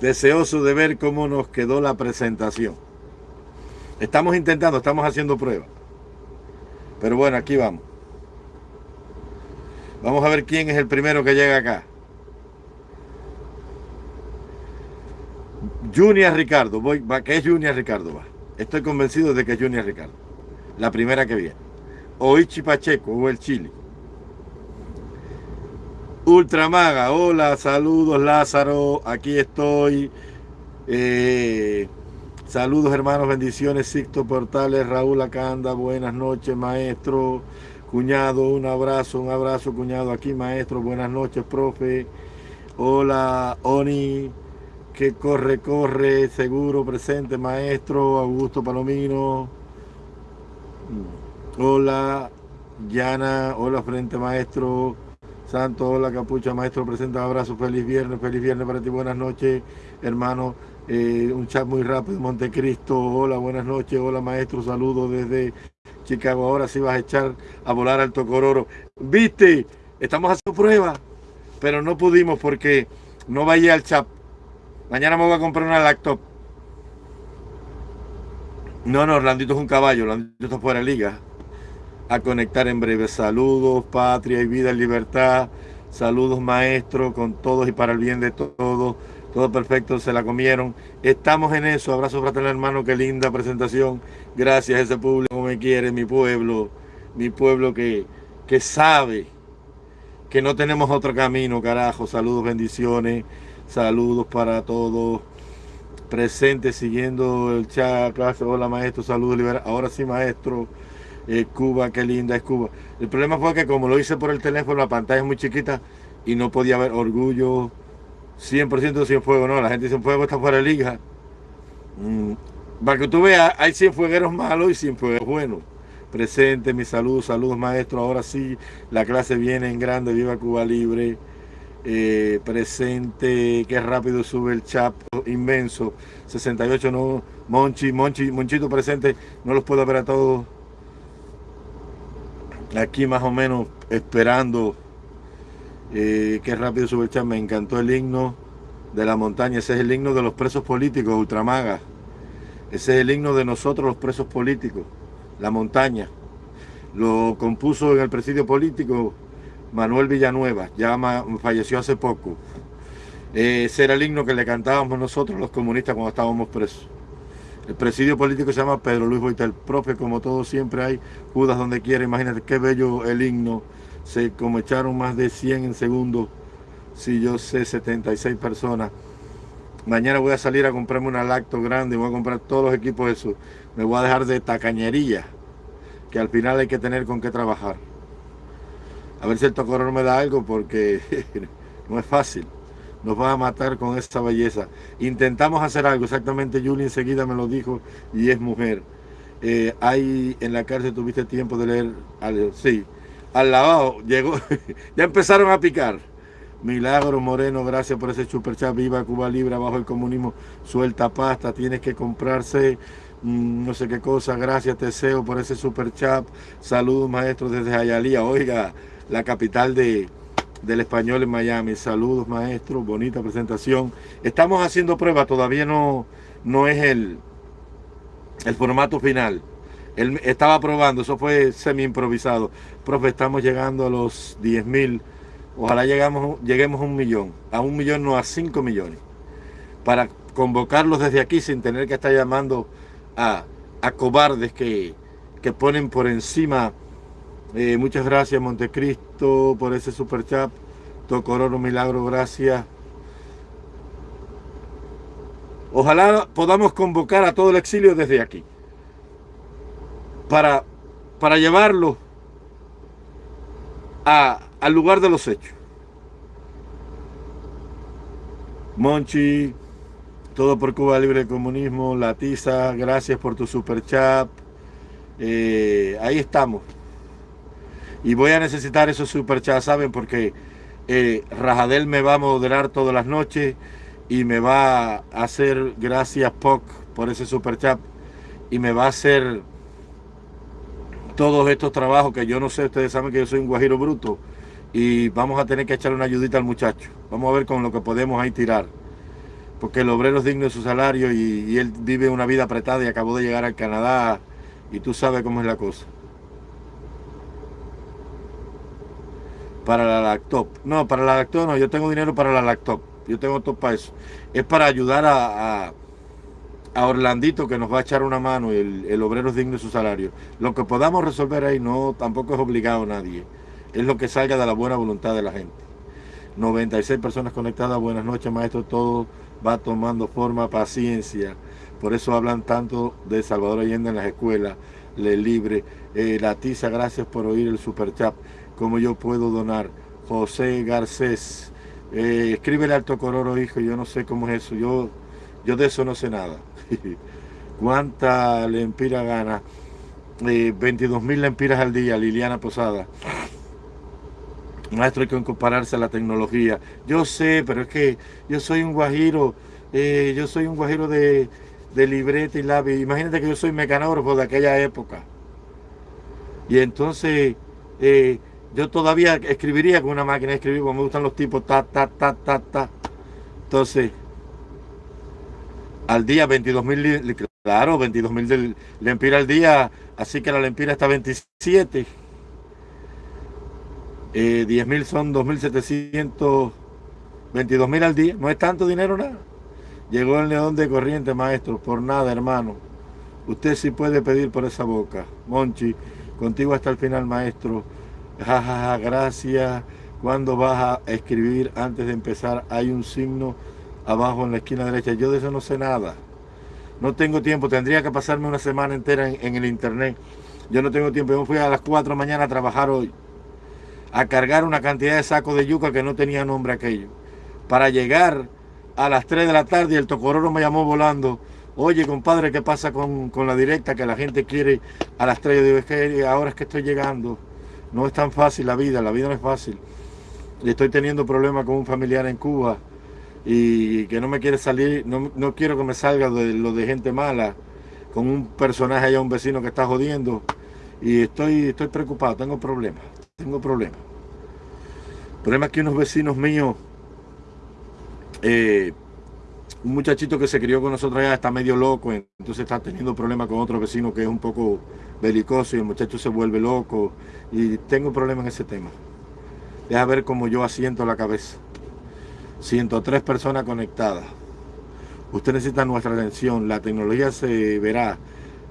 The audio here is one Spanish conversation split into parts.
deseoso de ver cómo nos quedó la presentación. Estamos intentando, estamos haciendo pruebas. Pero bueno, aquí vamos. Vamos a ver quién es el primero que llega acá. Junior Ricardo, voy, va, ¿qué es Junior Ricardo? Va. Estoy convencido de que es Junior Ricardo. La primera que viene. Oichi Pacheco o el Chile. Ultramaga, hola, saludos Lázaro, aquí estoy. Eh, saludos hermanos, bendiciones, Sixto Portales, Raúl Acanda, buenas noches maestro, cuñado, un abrazo, un abrazo cuñado aquí maestro, buenas noches profe. Hola Oni, que corre, corre, seguro, presente maestro, Augusto Palomino. Hola Yana, hola frente maestro. Santo, hola Capucha, maestro, presenta abrazo, feliz viernes, feliz viernes para ti, buenas noches, hermano. Eh, un chat muy rápido, Montecristo, hola, buenas noches, hola maestro, saludos desde Chicago. Ahora sí vas a echar a volar al Tocororo. ¿Viste? Estamos haciendo prueba, pero no pudimos porque no vaya al chat. Mañana me voy a comprar una laptop. No, no, Orlandito es un caballo, Orlandito está fuera de liga a conectar en breve. Saludos, patria y vida y libertad. Saludos, maestro, con todos y para el bien de todos. Todo perfecto, se la comieron. Estamos en eso. Abrazo fraternal, hermano. Qué linda presentación. Gracias a ese público me quiere, mi pueblo. Mi pueblo que, que sabe que no tenemos otro camino, carajo. Saludos, bendiciones. Saludos para todos. Presentes, siguiendo el chat. Clase. Hola, maestro. Saludos, libera. Ahora sí, maestro. Cuba, qué linda es Cuba. El problema fue que como lo hice por el teléfono, la pantalla es muy chiquita y no podía ver orgullo 100% sin fuego, no, la gente sin fuego está fuera de liga. Mm, para que tú veas, hay 100 fuegueros malos y 100 fuegueros buenos. Presente, mi salud, saludos maestro, ahora sí, la clase viene en grande, viva Cuba Libre. Eh, presente, qué rápido sube el chat, inmenso, 68 no, Monchi, Monchi, Monchito presente, no los puedo ver a todos aquí más o menos esperando eh, qué rápido sube el chat. Me encantó el himno de la montaña. Ese es el himno de los presos políticos, Ultramaga. Ese es el himno de nosotros los presos políticos, la montaña. Lo compuso en el presidio político Manuel Villanueva, ya falleció hace poco. ese era el himno que le cantábamos nosotros los comunistas cuando estábamos presos. El presidio político se llama Pedro Luis Boitel. Profe, como todo siempre hay Judas donde quiera. Imagínate qué bello el himno. Se como echaron más de 100 en segundo. Si yo sé 76 personas. Mañana voy a salir a comprarme una lacto grande. Voy a comprar todos los equipos de eso. Me voy a dejar de tacañería. Que al final hay que tener con qué trabajar. A ver si el tocorón me da algo porque no es fácil nos va a matar con esa belleza. Intentamos hacer algo, exactamente Julie enseguida me lo dijo y es mujer. Eh, ahí en la cárcel tuviste tiempo de leer, sí, al lavado, llegó, ya empezaron a picar. Milagro Moreno, gracias por ese super chat, viva Cuba Libre, abajo el comunismo, suelta pasta, tienes que comprarse mm, no sé qué cosa, gracias Teseo por ese super chat, saludos maestros desde Ayalía, oiga, la capital de, del español en Miami. Saludos, maestro. Bonita presentación. Estamos haciendo pruebas. Todavía no, no es el, el formato final. Él estaba probando. Eso fue semi improvisado. Profe, estamos llegando a los 10 mil. Ojalá llegamos, lleguemos a un millón. A un millón, no a 5 millones. Para convocarlos desde aquí sin tener que estar llamando a, a cobardes que, que ponen por encima eh, muchas gracias Montecristo por ese super chat. Tocororo Milagro, gracias. Ojalá podamos convocar a todo el exilio desde aquí. Para, para llevarlo al lugar de los hechos. Monchi, todo por Cuba Libre de Comunismo, Latiza, gracias por tu super chat. Eh, ahí estamos. Y voy a necesitar esos superchats, ¿saben? Porque eh, Rajadel me va a moderar todas las noches y me va a hacer, gracias POC por ese superchat, y me va a hacer todos estos trabajos que yo no sé, ustedes saben que yo soy un guajiro bruto y vamos a tener que echarle una ayudita al muchacho. Vamos a ver con lo que podemos ahí tirar. porque el obrero es digno de su salario y, él vive una vida apretada y acabó de llegar al Canadá y tú sabes cómo es la cosa. Para la laptop. No, para la laptop no, yo tengo dinero para la laptop. Yo tengo todo para eso. Es para ayudar a, a, Orlandito que nos va a echar una mano y el, el, obrero es digno de su salario. Lo que podamos resolver ahí no, tampoco es obligado a nadie. Es lo que salga de la buena voluntad de la gente. 96 personas conectadas. Buenas noches, maestro. Todo va tomando forma, paciencia. Por eso hablan tanto de Salvador Allende en las escuelas, Le Libre. Eh, la tiza, gracias por oír el super chat. ¿Cómo yo puedo donar? José Garcés. Eh, escríbele al Tocororo, hijo. Yo no sé cómo es eso. Yo, yo de eso no sé nada. ¿Cuánta lempira gana? Eh, 22 mil lempiras al día, Liliana Posada. Maestro, hay que compararse a la tecnología. Yo sé, pero es que yo soy un guajiro, eh, yo soy un guajiro de, libreta y lápiz. Imagínate que yo soy mecanógrafo de aquella época. Y entonces eh, yo todavía escribiría con una máquina de escribir, como me gustan los tipos, ta, ta, ta, ta, ta. Entonces, al día 22 mil, claro, 22 mil lempira al día, así que la lempira está 27. 10 eh, son 2.700, 22 mil al día, no es tanto dinero nada. Llegó el león de corriente, maestro, por nada, hermano. Usted sí puede pedir por esa boca. Monchi, contigo hasta el final, maestro. Jajaja, gracias. Cuando vas a escribir antes de empezar, hay un signo abajo en la esquina derecha. Yo de eso no sé nada. No tengo tiempo, tendría que pasarme una semana entera en, el internet. Yo no tengo tiempo. Yo fui a las 4 de la mañana a trabajar hoy a cargar una cantidad de sacos de yuca que no tenía nombre aquello. Para llegar a las 3 de la tarde y el tocororo me llamó volando. Oye, compadre, ¿qué pasa con, la directa que la gente quiere a las 3? Yo digo, que ahora es que estoy llegando. No es tan fácil la vida, la vida no es fácil. Estoy teniendo problemas con un familiar en Cuba y que no me quiere salir, no, no quiero que me salga de lo de gente mala, con un personaje allá, un vecino que está jodiendo. Y estoy, estoy preocupado, tengo problemas tengo problemas. El problema es que unos vecinos míos, eh, un muchachito que se crió con nosotros allá está medio loco, entonces está teniendo problemas con otro vecino que es un poco belicoso y el muchacho se vuelve loco y tengo problemas en ese tema. Deja ver cómo yo asiento la cabeza. 103 personas conectadas. Usted necesita nuestra atención, la tecnología se verá.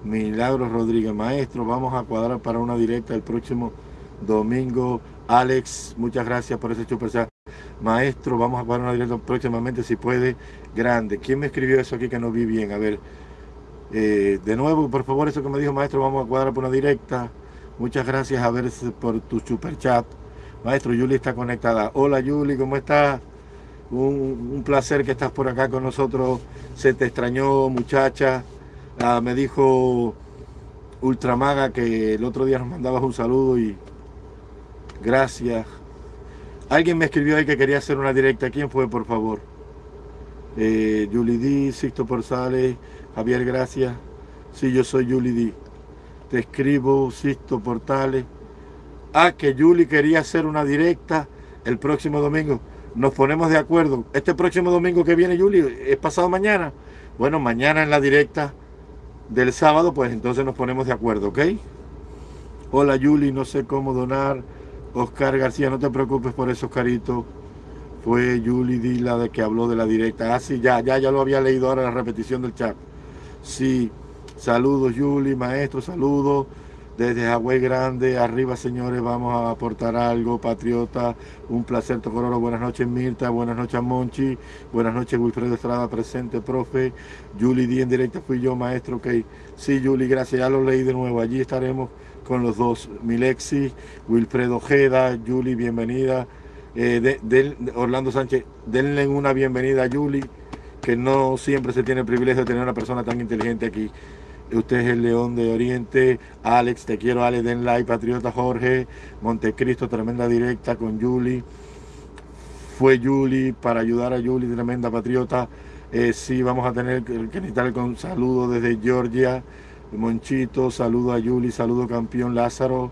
Milagros Rodríguez, maestro, vamos a cuadrar para una directa el próximo Domingo, Alex, muchas gracias por ese super Maestro, vamos a jugar una directa próximamente si puede. Grande. ¿Quién me escribió eso aquí que no vi bien? A ver. Eh, de nuevo, por favor, eso que me dijo maestro, vamos a cuadrar por una directa. Muchas gracias a ver por tu super chat. Maestro, Yuli está conectada. Hola Yuli, ¿cómo estás? Un, placer que estás por acá con nosotros. Se te extrañó, muchacha. Ah, me dijo Ultramaga que el otro día nos mandabas un saludo y Gracias. Alguien me escribió ahí que quería hacer una directa. ¿Quién fue, por favor? Eh, Julie D, Sixto Porzales, Javier, gracias. Sí, yo soy Julie D. Te escribo, Sixto Portales. Ah, que Julie quería hacer una directa el próximo domingo. Nos ponemos de acuerdo. Este próximo domingo que viene, Julie, es pasado mañana. Bueno, mañana en la directa del sábado, pues entonces nos ponemos de acuerdo, ¿ok? Hola, Julie, no sé cómo donar Oscar García, no te preocupes por eso, Oscarito. Fue Julie Dila de que habló de la directa. Ah, sí, ya, ya, ya lo había leído ahora la repetición del chat. Sí, saludos, Julie, maestro, saludos. Desde Hawái Grande, arriba señores, vamos a aportar algo, patriota, un placer, Tocororo, buenas noches Mirta, buenas noches Monchi, buenas noches Wilfredo Estrada, presente, profe, Julie D en directa fui yo, maestro, ok, sí Julie, gracias, ya lo leí de nuevo, allí estaremos con los dos, Milexi, Wilfredo Ojeda, Yuli, bienvenida. Eh, Orlando Sánchez, denle una bienvenida a Yuli, que no siempre se tiene el privilegio de tener una persona tan inteligente aquí. Usted es el León de Oriente, Alex, te quiero, Alex, den like, Patriota Jorge, Montecristo, tremenda directa con Yuli. Fue Yuli para ayudar a Yuli, tremenda patriota. Eh, sí, vamos a tener que necesitar con saludo desde Georgia. Monchito, saludo a Yuli, saludo campeón Lázaro,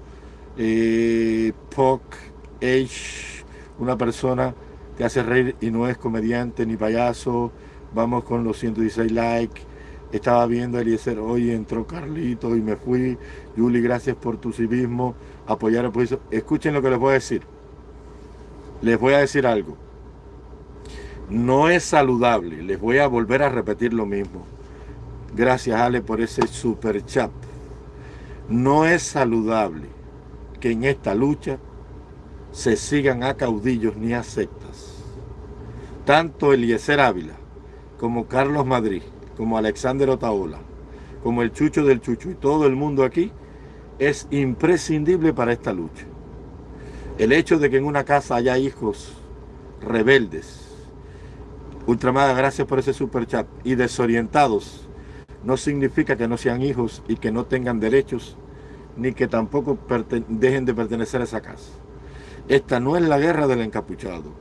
eh, Poc, H, una persona que hace reír y no es comediante ni payaso, Vamos con los 116 likes. Estaba viendo a Eliezer, hoy entró Carlito y me fui. Yuli, gracias por tu civismo. Apoyar el eso. Escuchen lo que les voy a decir. Les voy a decir algo. No es saludable. Les voy a volver a repetir lo mismo. Gracias, Ale, por ese super chat. No es saludable que en esta lucha se sigan a caudillos ni a sectas. Tanto Eliezer Ávila como Carlos Madrid, como Alexander Otaola, como el Chucho del Chucho y todo el mundo aquí, es imprescindible para esta lucha. El hecho de que en una casa haya hijos rebeldes, Ultramada, gracias por ese super chat, y desorientados, no significa que no sean hijos y que no tengan derechos, ni que tampoco dejen de pertenecer a esa casa. Esta no es la guerra del encapuchado.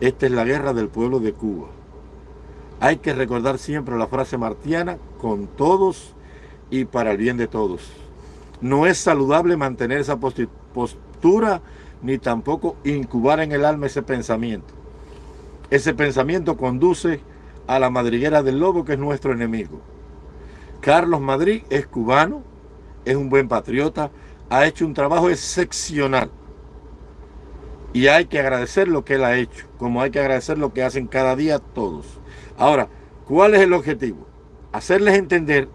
Esta es la guerra del pueblo de Cuba. Hay que recordar siempre la frase martiana, con todos y para el bien de todos. No es saludable mantener esa postura ni tampoco incubar en el alma ese pensamiento. Ese pensamiento conduce a la madriguera del lobo que es nuestro enemigo. Carlos Madrid es cubano, es un buen patriota, ha hecho un trabajo excepcional. Y hay que agradecer lo que él ha hecho, como hay que agradecer lo que hacen cada día todos. Ahora, ¿cuál es el objetivo? Hacerles entender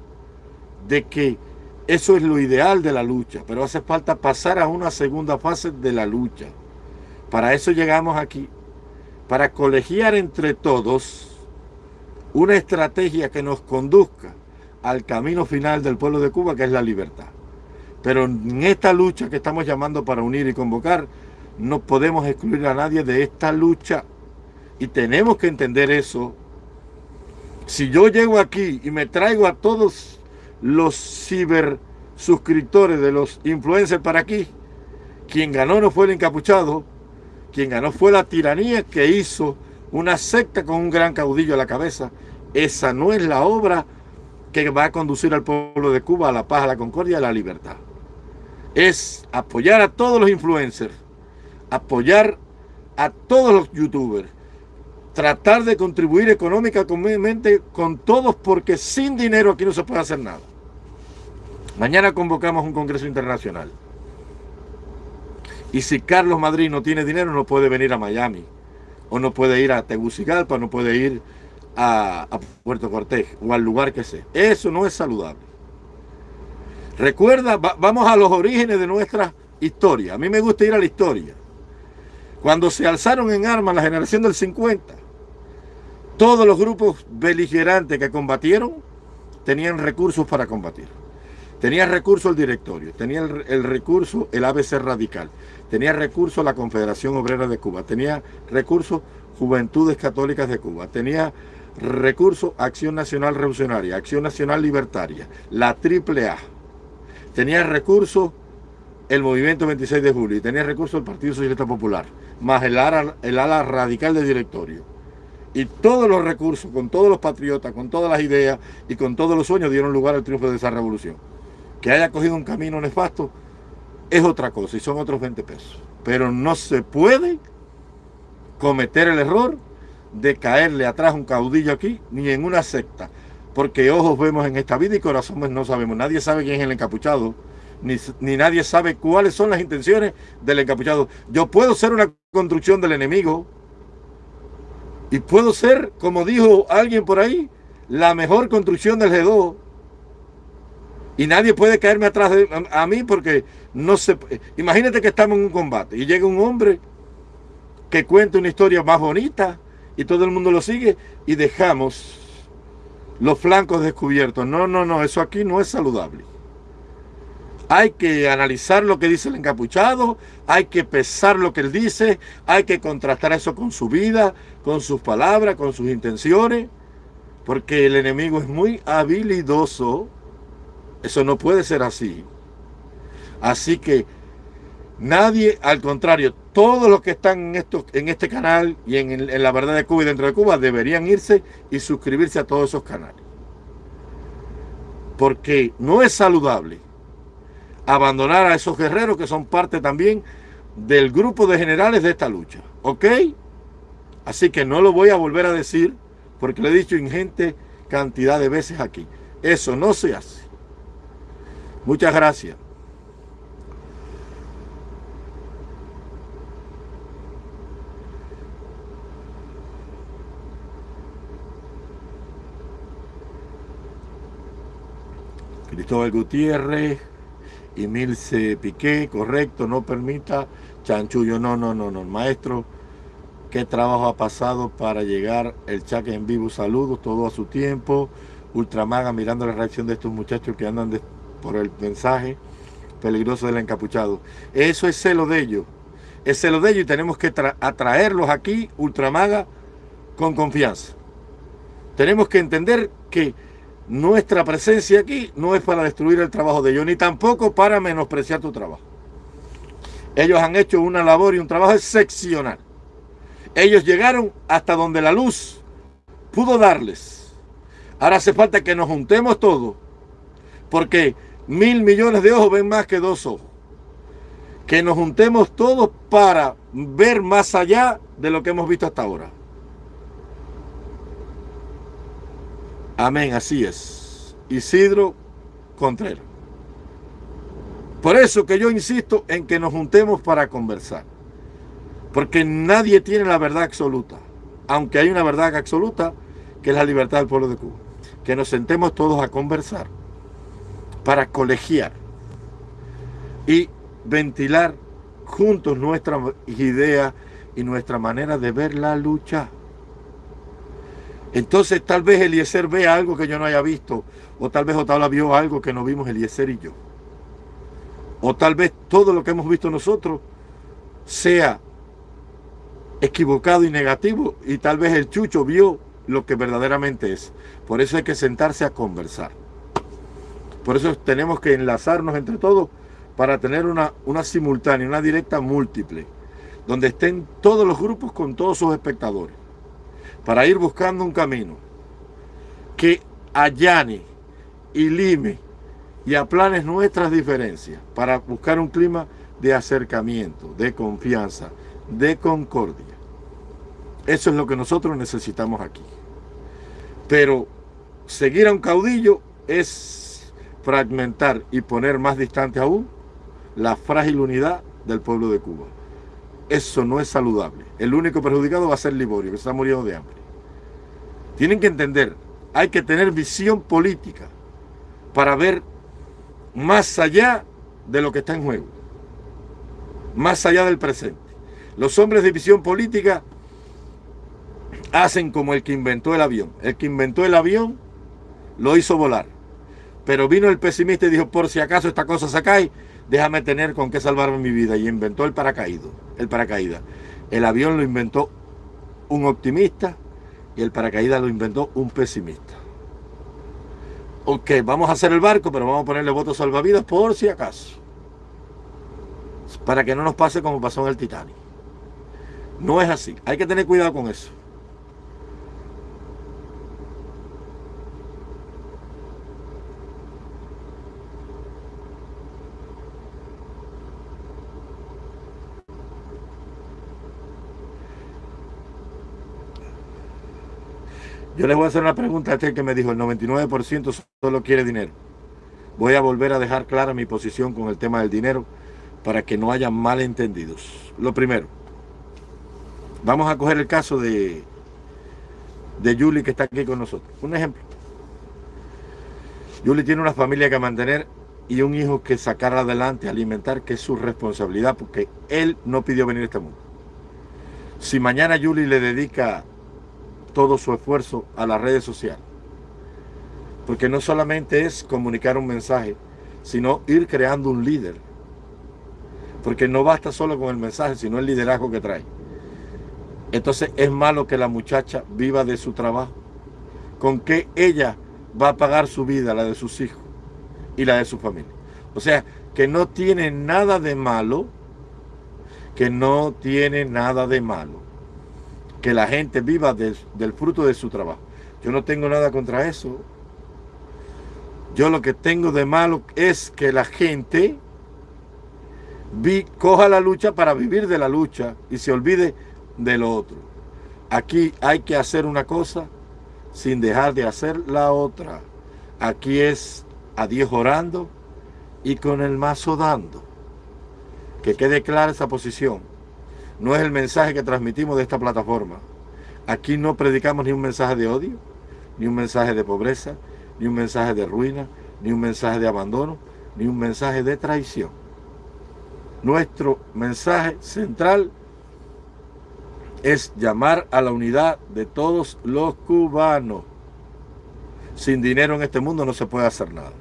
de que eso es lo ideal de la lucha, pero hace falta pasar a una segunda fase de la lucha. Para eso llegamos aquí, para colegiar entre todos una estrategia que nos conduzca al camino final del pueblo de Cuba, que es la libertad. Pero en esta lucha que estamos llamando para unir y convocar, no podemos excluir a nadie de esta lucha y tenemos que entender eso. Si yo llego aquí y me traigo a todos los ciber suscriptores de los influencers para aquí, quien ganó no fue el encapuchado, quien ganó fue la tiranía que hizo una secta con un gran caudillo a la cabeza. Esa no es la obra que va a conducir al pueblo de Cuba a la paz, a la concordia a la libertad. Es apoyar a todos los influencers apoyar a todos los youtubers, tratar de contribuir económicamente con todos porque sin dinero aquí no se puede hacer nada. Mañana convocamos un congreso internacional. Y si Carlos Madrid no tiene dinero, no puede venir a Miami. O no puede ir a Tegucigalpa, no puede ir a, Puerto Cortés o al lugar que sea. Eso no es saludable. Recuerda, vamos a los orígenes de nuestra historia. A mí me gusta ir a la historia. Cuando se alzaron en armas la generación del 50, todos los grupos beligerantes que combatieron tenían recursos para combatir. Tenía recurso el directorio, tenía el, recurso el ABC Radical, tenía recurso la Confederación Obrera de Cuba, tenía recurso Juventudes Católicas de Cuba, tenía recurso Acción Nacional Revolucionaria, Acción Nacional Libertaria, la AAA, tenía recurso el Movimiento 26 de Julio y tenía recurso el Partido Socialista Popular más el ala, el ala radical del directorio. Y todos los recursos, con todos los patriotas, con todas las ideas y con todos los sueños dieron lugar al triunfo de esa revolución. Que haya cogido un camino nefasto es otra cosa y son otros 20 pesos. Pero no se puede cometer el error de caerle atrás un caudillo aquí ni en una secta. Porque ojos vemos en esta vida y corazones no sabemos. Nadie sabe quién es el encapuchado ni, nadie sabe cuáles son las intenciones del encapuchado. Yo puedo ser una construcción del enemigo y puedo ser, como dijo alguien por ahí, la mejor construcción del G2. Y nadie puede caerme atrás de a, mí porque no se... Imagínate que estamos en un combate y llega un hombre que cuenta una historia más bonita y todo el mundo lo sigue y dejamos los flancos descubiertos. No, no, no, eso aquí no es saludable. Hay que analizar lo que dice el encapuchado, hay que pesar lo que él dice, hay que contrastar eso con su vida, con sus palabras, con sus intenciones, porque el enemigo es muy habilidoso. Eso no puede ser así. Así que nadie, al contrario, todos los que están en, en este canal y en, en la verdad de Cuba y dentro de Cuba deberían irse y suscribirse a todos esos canales. Porque no es saludable abandonar a esos guerreros que son parte también del grupo de generales de esta lucha. ¿Ok? Así que no lo voy a volver a decir porque lo he dicho ingente cantidad de veces aquí. Eso no se hace. Muchas gracias. Cristóbal Gutiérrez y Milce Piqué, correcto, no permita. Chanchullo, no, no, no, no, maestro, qué trabajo ha pasado para llegar el chaque en vivo, saludos, todo a su tiempo, Ultramaga mirando la reacción de estos muchachos que andan por el mensaje peligroso del encapuchado, eso es celo de ellos, es celo de ellos y tenemos que atraerlos aquí, Ultramaga, con confianza. Tenemos que entender que nuestra presencia aquí no es para destruir el trabajo de ellos, ni tampoco para menospreciar tu trabajo. Ellos han hecho una labor y un trabajo excepcional. Ellos llegaron hasta donde la luz pudo darles. Ahora hace falta que nos juntemos todos, porque mil millones de ojos ven más que dos ojos. Que nos juntemos todos para ver más allá de lo que hemos visto hasta ahora. Amén, así es. Isidro Contreras. Por eso que yo insisto en que nos juntemos para conversar. Porque nadie tiene la verdad absoluta. Aunque hay una verdad absoluta, que es la libertad del pueblo de Cuba. Que nos sentemos todos a conversar. Para colegiar. Y ventilar juntos nuestras ideas y nuestra manera de ver la lucha. Entonces tal vez Eliezer vea algo que yo no haya visto, o tal vez Otala vio algo que no vimos Eliezer y yo. O tal vez todo lo que hemos visto nosotros sea equivocado y negativo, y tal vez el chucho vio lo que verdaderamente es. Por eso hay que sentarse a conversar. Por eso tenemos que enlazarnos entre todos para tener una, una simultánea, una directa múltiple, donde estén todos los grupos con todos sus espectadores para ir buscando un camino que allane y lime y aplane nuestras diferencias para buscar un clima de acercamiento, de confianza, de concordia. Eso es lo que nosotros necesitamos aquí. Pero seguir a un caudillo es fragmentar y poner más distante aún la frágil unidad del pueblo de Cuba. Eso no es saludable. El único perjudicado va a ser Liborio, que está muriendo de hambre. Tienen que entender, hay que tener visión política para ver más allá de lo que está en juego. Más allá del presente. Los hombres de visión política hacen como el que inventó el avión. El que inventó el avión lo hizo volar. Pero vino el pesimista y dijo, por si acaso esta cosa se cae, déjame tener con qué salvarme mi vida. Y inventó el paracaído, el paracaídas. El avión lo inventó un optimista y el paracaídas lo inventó un pesimista. Ok, vamos a hacer el barco, pero vamos a ponerle votos salvavidas por si acaso. Para que no nos pase como pasó en el Titanic. No es así. Hay que tener cuidado con eso. Yo les voy a hacer una pregunta a este que me dijo, el 99% solo quiere dinero. Voy a volver a dejar clara mi posición con el tema del dinero para que no haya malentendidos. Lo primero, vamos a coger el caso de, de Julie que está aquí con nosotros. Un ejemplo. Julie tiene una familia que mantener y un hijo que sacar adelante, alimentar, que es su responsabilidad, porque él no pidió venir a este mundo. Si mañana Julie le dedica todo su esfuerzo a las redes sociales. Porque no solamente es comunicar un mensaje, sino ir creando un líder. Porque no basta solo con el mensaje, sino el liderazgo que trae. Entonces es malo que la muchacha viva de su trabajo. Con que ella va a pagar su vida, la de sus hijos y la de su familia. O sea, que no tiene nada de malo, que no tiene nada de malo que la gente viva del fruto de su trabajo. Yo no tengo nada contra eso. Yo lo que tengo de malo es que la gente coja la lucha para vivir de la lucha y se olvide de lo otro. Aquí hay que hacer una cosa sin dejar de hacer la otra. Aquí es a Dios orando y con el mazo dando. Que quede clara esa posición. No es el mensaje que transmitimos de esta plataforma. Aquí no predicamos ni un mensaje de odio, ni un mensaje de pobreza, ni un mensaje de ruina, ni un mensaje de abandono, ni un mensaje de traición. Nuestro mensaje central es llamar a la unidad de todos los cubanos. Sin dinero en este mundo no se puede hacer nada.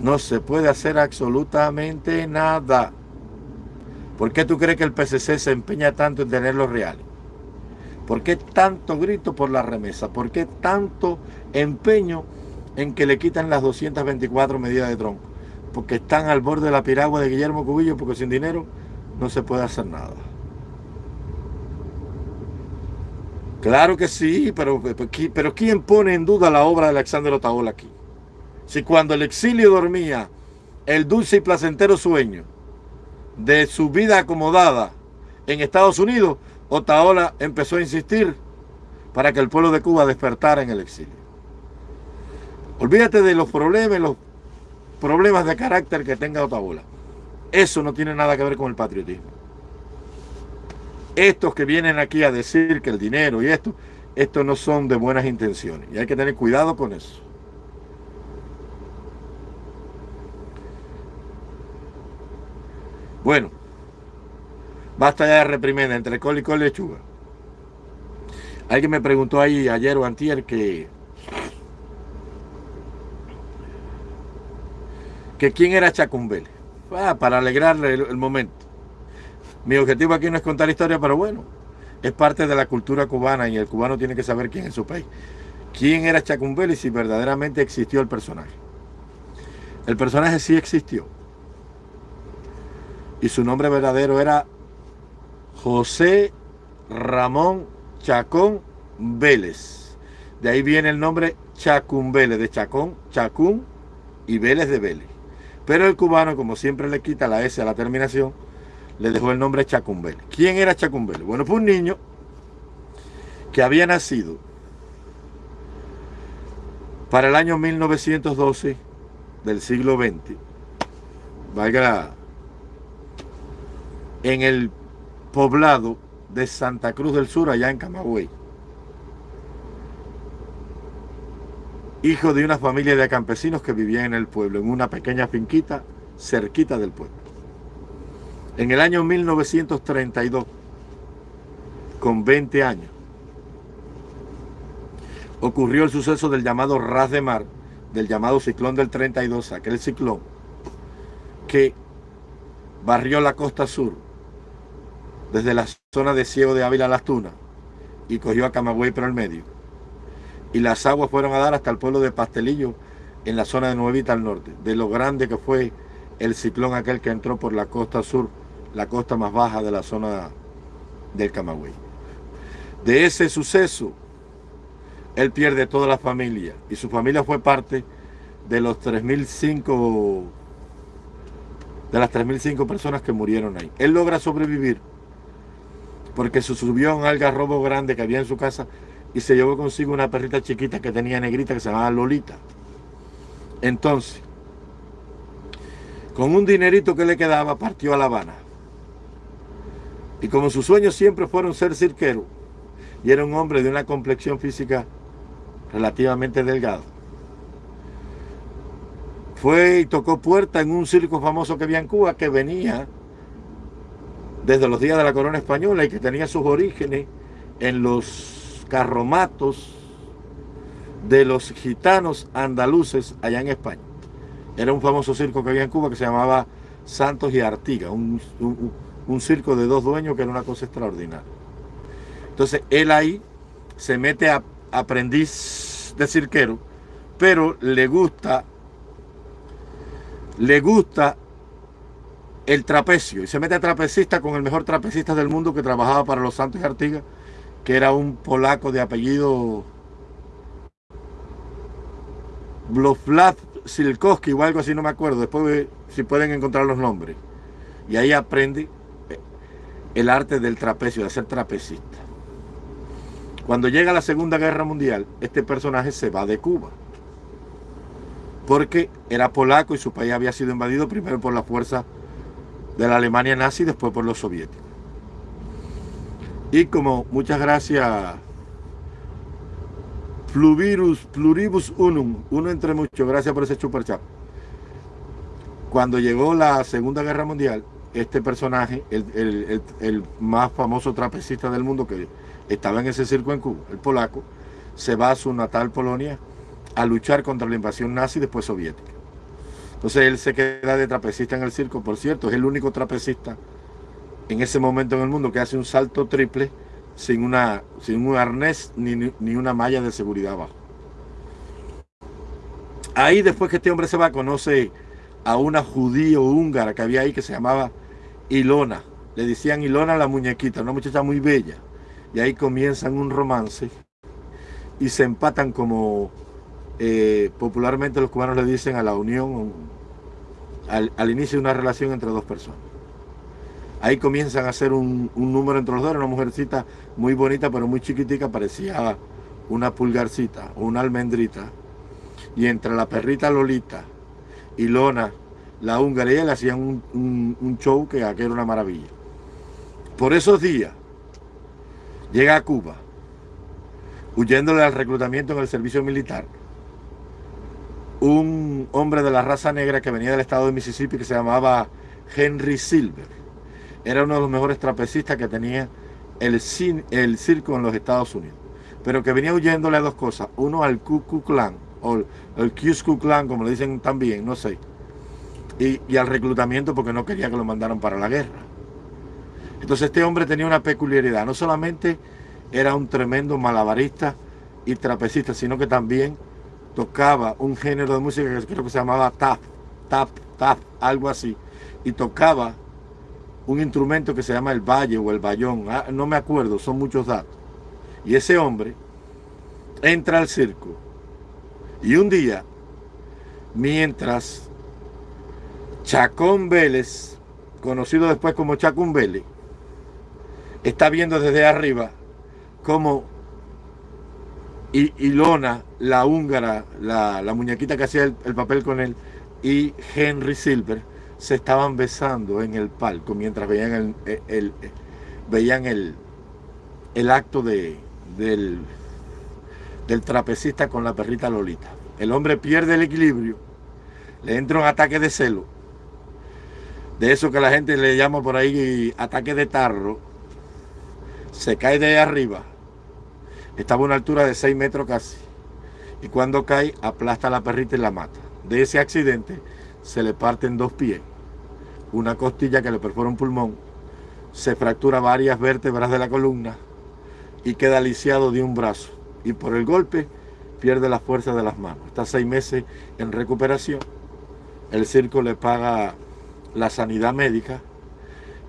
No se puede hacer absolutamente nada. ¿Por qué tú crees que el PCC se empeña tanto en tener los reales? ¿Por qué tanto grito por la remesa? ¿Por qué tanto empeño en que le quitan las 224 medidas de tronco? Porque están al borde de la piragua de Guillermo Cubillo, porque sin dinero no se puede hacer nada. Claro que sí, pero, pero ¿quién pone en duda la obra de Alexander Otaola aquí? Si cuando el exilio dormía, el dulce y placentero sueño de su vida acomodada en Estados Unidos, Otaola empezó a insistir para que el pueblo de Cuba despertara en el exilio. Olvídate de los problemas, los problemas de carácter que tenga Otaola. Eso no tiene nada que ver con el patriotismo. Estos que vienen aquí a decir que el dinero y esto, estos no son de buenas intenciones. Y hay que tener cuidado con eso. Bueno, basta ya de reprimenda entre col y col lechuga. Alguien me preguntó ahí ayer o antier que que quién era Chacumbel. Ah, para alegrarle el, momento. Mi objetivo aquí no es contar historia, pero bueno, es parte de la cultura cubana y el cubano tiene que saber quién es su país. ¿Quién era Chacumbel y si verdaderamente existió el personaje? El personaje sí existió y su nombre verdadero era José Ramón Chacón Vélez. De ahí viene el nombre Chacún Vélez, de Chacón, Chacún y Vélez de Vélez. Pero el cubano, como siempre le quita la S a la terminación, le dejó el nombre Chacún Vélez. ¿Quién era Chacún Vélez? Bueno, fue un niño que había nacido para el año 1912 del siglo XX. Valga en el poblado de Santa Cruz del Sur, allá en Camagüey. Hijo de una familia de campesinos que vivían en el pueblo, en una pequeña finquita cerquita del pueblo. En el año 1932, con 20 años, ocurrió el suceso del llamado ras de mar, del llamado ciclón del 32, aquel ciclón que barrió la costa sur desde la zona de Ciego de Ávila a Las Tunas y cogió a Camagüey por el medio. Y las aguas fueron a dar hasta el pueblo de Pastelillo en la zona de Nuevita al norte, de lo grande que fue el ciclón aquel que entró por la costa sur, la costa más baja de la zona del Camagüey. De ese suceso, él pierde toda la familia y su familia fue parte de los 3.005 de las 3.005 personas que murieron ahí. Él logra sobrevivir porque se subió a un algarrobo grande que había en su casa y se llevó consigo una perrita chiquita que tenía negrita que se llamaba Lolita. Entonces, con un dinerito que le quedaba, partió a La Habana. Y como sus sueños siempre fueron ser cirquero, y era un hombre de una complexión física relativamente delgado, fue y tocó puerta en un circo famoso que había en Cuba que venía desde los días de la corona española y que tenía sus orígenes en los carromatos de los gitanos andaluces allá en España. Era un famoso circo que había en Cuba que se llamaba Santos y Artiga, un, circo de dos dueños que era una cosa extraordinaria. Entonces él ahí se mete a aprendiz de cirquero, pero le gusta, le gusta el trapecio y se mete a trapecista con el mejor trapecista del mundo que trabajaba para los Santos y Artigas, que era un polaco de apellido Bloslav Silkowski o algo así, no me acuerdo. Después si pueden encontrar los nombres. Y ahí aprende el arte del trapecio, de ser trapecista. Cuando llega la Segunda Guerra Mundial, este personaje se va de Cuba. Porque era polaco y su país había sido invadido primero por la fuerza de la Alemania nazi después por los soviéticos. Y como muchas gracias, Pluribus Unum, uno entre muchos, gracias por ese super chat. Cuando llegó la Segunda Guerra Mundial, este personaje, el, más famoso trapecista del mundo que estaba en ese circo en Cuba, el polaco, se va a su natal Polonia a luchar contra la invasión nazi después soviética. Entonces él se queda de trapecista en el circo, por cierto, es el único trapecista en ese momento en el mundo que hace un salto triple sin, una, sin un arnés ni, ni una malla de seguridad abajo. Ahí después que este hombre se va, conoce a una judío húngara que había ahí que se llamaba Ilona. Le decían Ilona la muñequita, una muchacha muy bella. Y ahí comienzan un romance y se empatan como eh, popularmente los cubanos le dicen a la unión, al, inicio de una relación entre dos personas. Ahí comienzan a hacer un, número entre los dos, una mujercita muy bonita pero muy chiquitica, parecía una pulgarcita o una almendrita. Y entre la perrita Lolita y Lona, la húngara, y él hacían un, un show que era una maravilla. Por esos días, llega a Cuba, huyéndole al reclutamiento en el servicio militar, un hombre de la raza negra que venía del estado de Mississippi que se llamaba Henry Silver. Era uno de los mejores trapecistas que tenía el, circo en los Estados Unidos. Pero que venía huyéndole a dos cosas. Uno al Ku Klux Klan, o el Ku Klan, como le dicen también, no sé. Y, y al reclutamiento porque no quería que lo mandaran para la guerra. Entonces este hombre tenía una peculiaridad. No solamente era un tremendo malabarista y trapecista, sino que también tocaba un género de música que creo que se llamaba tap, tap, tap, algo así. Y tocaba un instrumento que se llama el valle o el bayón, ah, no me acuerdo, son muchos datos. Y ese hombre entra al circo y un día, mientras Chacón Vélez, conocido después como Chacón Vélez, está viendo desde arriba cómo y Ilona, la húngara, la, muñequita que hacía el, papel con él, y Henry Silver se estaban besando en el palco mientras veían el, veían el, el acto de, del, del trapecista con la perrita Lolita. El hombre pierde el equilibrio, le entra un ataque de celo, de eso que la gente le llama por ahí ataque de tarro, se cae de arriba, estaba a una altura de 6 metros casi. Y cuando cae, aplasta a la perrita y la mata. De ese accidente se le parten dos pies, una costilla que le perfora un pulmón, se fractura varias vértebras de la columna y queda lisiado de un brazo. Y por el golpe pierde la fuerza de las manos. Está seis meses en recuperación. El circo le paga la sanidad médica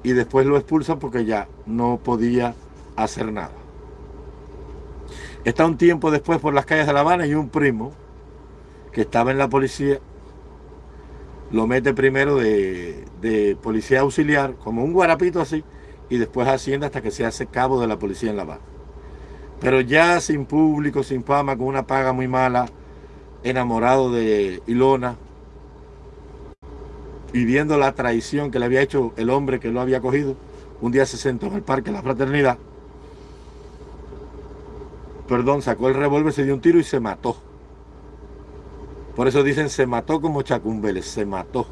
y después lo expulsa porque ya no podía hacer nada. Está un tiempo después por las calles de La Habana y un primo que estaba en la policía lo mete primero de, policía auxiliar, como un guarapito así, y después Hacienda hasta que se hace cabo de la policía en La Habana. Pero ya sin público, sin fama, con una paga muy mala, enamorado de Ilona, y viendo la traición que le había hecho el hombre que lo había cogido, un día se sentó en el Parque de la Fraternidad perdón, sacó el revólver, se dio un tiro y se mató. Por eso dicen se mató como Chacún Vélez, se mató.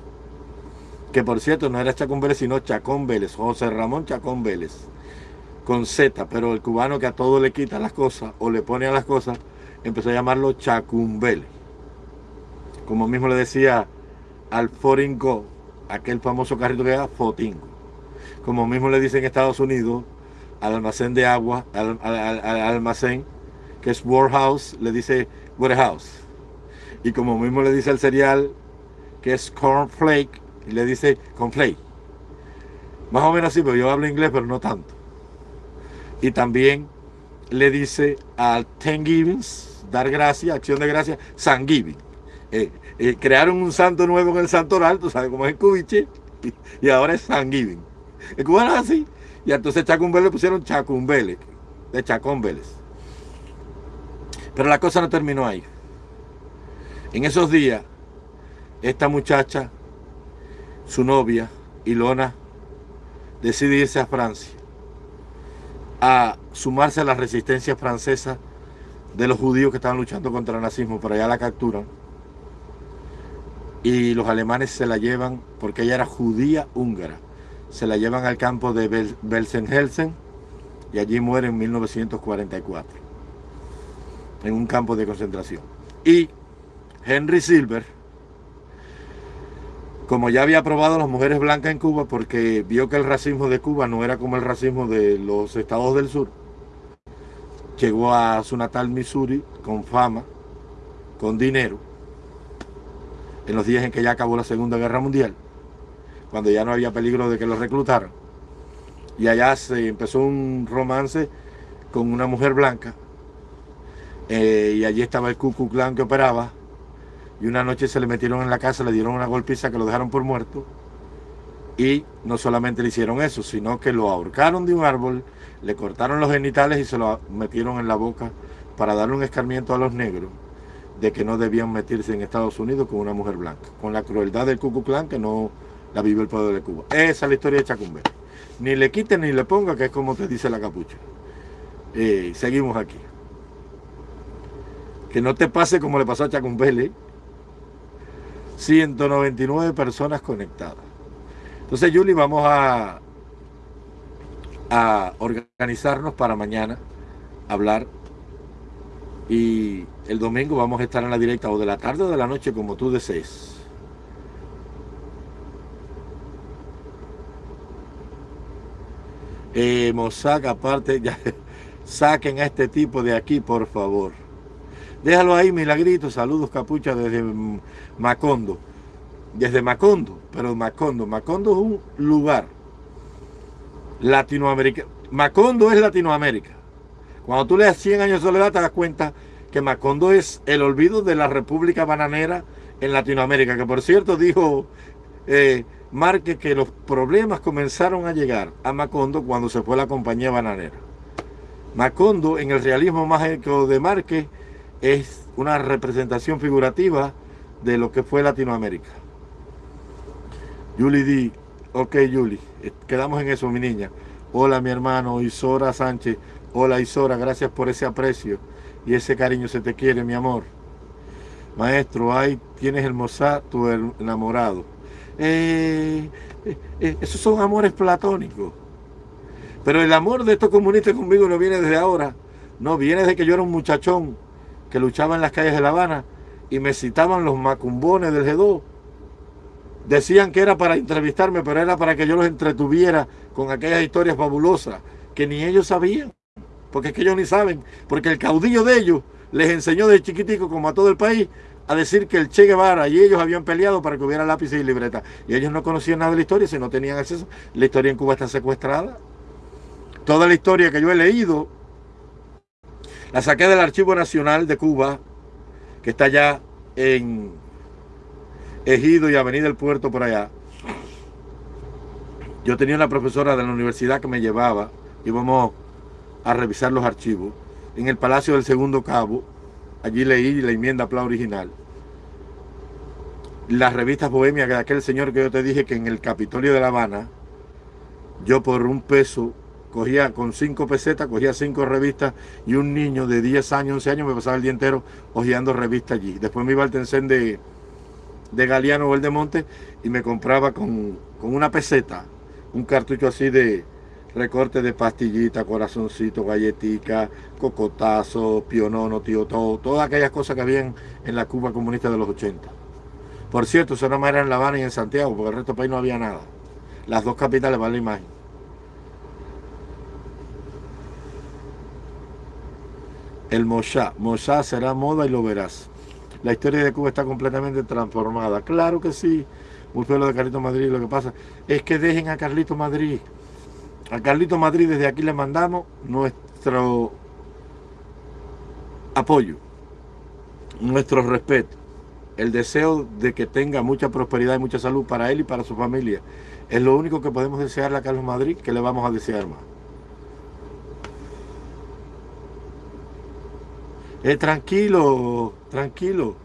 Que por cierto no era Chacún Vélez, sino Chacón Vélez, José Ramón Chacón Vélez. Con Z, pero el cubano que a todo le quita las cosas o le pone a las cosas, empezó a llamarlo Chacún Vélez. Como mismo le decía al Foringo, aquel famoso carrito que era Fotingo. Como mismo le dicen en Estados Unidos al almacén de agua, al almacén que es Warehouse, le dice Warehouse. Y como mismo le dice el cereal, que es Cornflake, y le dice Cornflake. Más o menos así, pero yo hablo inglés, pero no tanto. Y también le dice al Thanksgivings, dar gracia, acción de gracia, San eh, eh, crearon un santo nuevo en el santoral, tú sabes cómo es el cubiche, y, ahora es San Giving. El cubano es así. Y entonces Chacumbele le pusieron Chacumbele, de Chacón. Pero la cosa no terminó ahí. En esos días, esta muchacha, su novia, Ilona, decide irse a Francia a sumarse a la resistencia francesa de los judíos que estaban luchando contra el nazismo, pero allá la capturan. Y los alemanes se la llevan, porque ella era judía húngara, se la llevan al campo de Belsenhelsen y allí muere en 1944, en un campo de concentración. Y Henry Silver, como ya había aprobado las mujeres blancas en Cuba porque vio que el racismo de Cuba no era como el racismo de los estados del sur, llegó a su natal Missouri con fama, con dinero, en los días en que ya acabó la Segunda Guerra Mundial, cuando ya no había peligro de que lo reclutaran. Y allá se empezó un romance con una mujer blanca, eh, y allí estaba el Ku Klan que operaba, y una noche se le metieron en la casa, le dieron una golpiza que lo dejaron por muerto, y no solamente le hicieron eso, sino que lo ahorcaron de un árbol, le cortaron los genitales y se lo metieron en la boca para darle un escarmiento a los negros de que no debían meterse en Estados Unidos con una mujer blanca, con la crueldad del Ku Klux Klan que no la vive el pueblo de Cuba. Esa es la historia de Chacumbe. Ni le quiten ni le ponga, que es como te dice la capucha. Eh, seguimos aquí. Que no te pase como le pasó a Chacumbele. 199 personas conectadas. Entonces, Yuli, vamos a, a organizarnos para mañana, hablar. Y el domingo vamos a estar en la directa o de la tarde o de la noche, como tú desees. Eh, aparte, saquen a este tipo de aquí, por favor. Déjalo ahí, milagrito. Saludos, capucha, desde Macondo desde Macondo, pero Macondo, Macondo es un lugar latinoamericano. Macondo es Latinoamérica. Cuando tú leas 100 años de soledad te das cuenta que Macondo es el olvido de la República Bananera en Latinoamérica, que por cierto dijo eh, que los problemas comenzaron a llegar a Macondo cuando se fue la compañía bananera. Macondo en el realismo mágico de Márquez es una representación figurativa de lo que fue Latinoamérica. Julie D. Ok, Julie, eh, quedamos en eso, mi niña. Hola, mi hermano Isora Sánchez. Hola, Isora, gracias por ese aprecio y ese cariño. Se te quiere, mi amor. Maestro, ahí tienes el Mozart, tu enamorado. Eh, eh, esos son amores platónicos. Pero el amor de estos comunistas conmigo no viene desde ahora. No, viene desde que yo era un muchachón que luchaba en las calles de La Habana y me citaban los macumbones del G2 Decían que era para entrevistarme, pero era para que yo los entretuviera con aquellas historias fabulosas que ni ellos sabían. Porque es que ellos ni saben. Porque el caudillo de ellos les enseñó de chiquitico, como a todo el país, a decir que el Che Guevara y ellos habían peleado para que hubiera lápices y libreta. Y ellos no conocían nada de la historia, si no tenían acceso. La historia en Cuba está secuestrada. Toda la historia que yo he leído, la saqué del Archivo Nacional de Cuba, que está allá en Ejido y Avenida del Puerto por allá, yo tenía una profesora de la universidad que me llevaba, íbamos a revisar los archivos. En el Palacio del Segundo Cabo, allí leí la enmienda plan original. Las revistas bohemias de aquel señor que yo te dije que en el Capitolio de La Habana, yo por un peso cogía con cinco pesetas, cogía cinco revistas y un niño de 10 años, 11 años me pasaba el día entero hojeando revistas allí. Después me iba al Tencén de, de Galeano o el de Monte y me compraba con, una peseta un cartucho así de recorte de pastillita, corazoncito, galletica, cocotazo, pionono, tío, todo, todas aquellas cosas que habían en la Cuba comunista de los 80. Por cierto, eso no más era en La Habana y en Santiago, porque el resto del país no había nada. Las dos capitales van la imagen. El Moshá. Moshá será moda y lo verás la historia de Cuba está completamente transformada. Claro que sí, muy feo lo de Carlito Madrid. Lo que pasa es que dejen a Carlito Madrid. A Carlito Madrid desde aquí le mandamos nuestro apoyo, nuestro respeto, el deseo de que tenga mucha prosperidad y mucha salud para él y para su familia. Es lo único que podemos desearle a Carlos Madrid, que le vamos a desear más. Eh, tranquilo, tranquilo.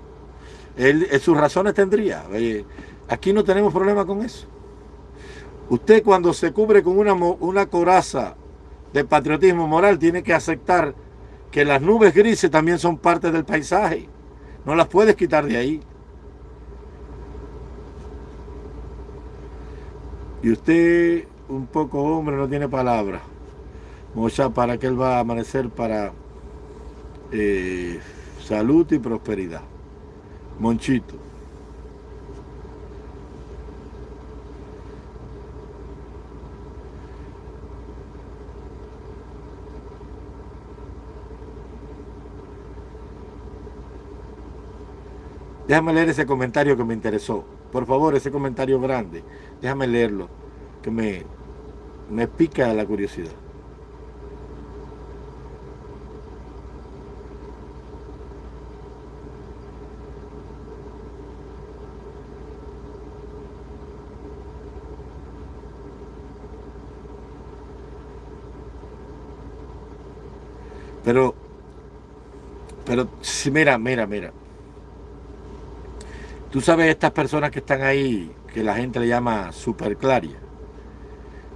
Él, eh, sus razones tendría. aquí no tenemos problema con eso. Usted cuando se cubre con una, una coraza de patriotismo moral tiene que aceptar que las nubes grises también son parte del paisaje. No las puedes quitar de ahí. Y usted, un poco hombre, no tiene palabra. Mocha, ¿para que él va a amanecer? Para eh, salud y prosperidad. Monchito. Déjame leer ese comentario que me interesó. Por favor, ese comentario grande. Déjame leerlo, que me, me pica la curiosidad. Pero, pero, mira, mira, mira. Tú sabes estas personas que están ahí, que la gente le llama superclaria.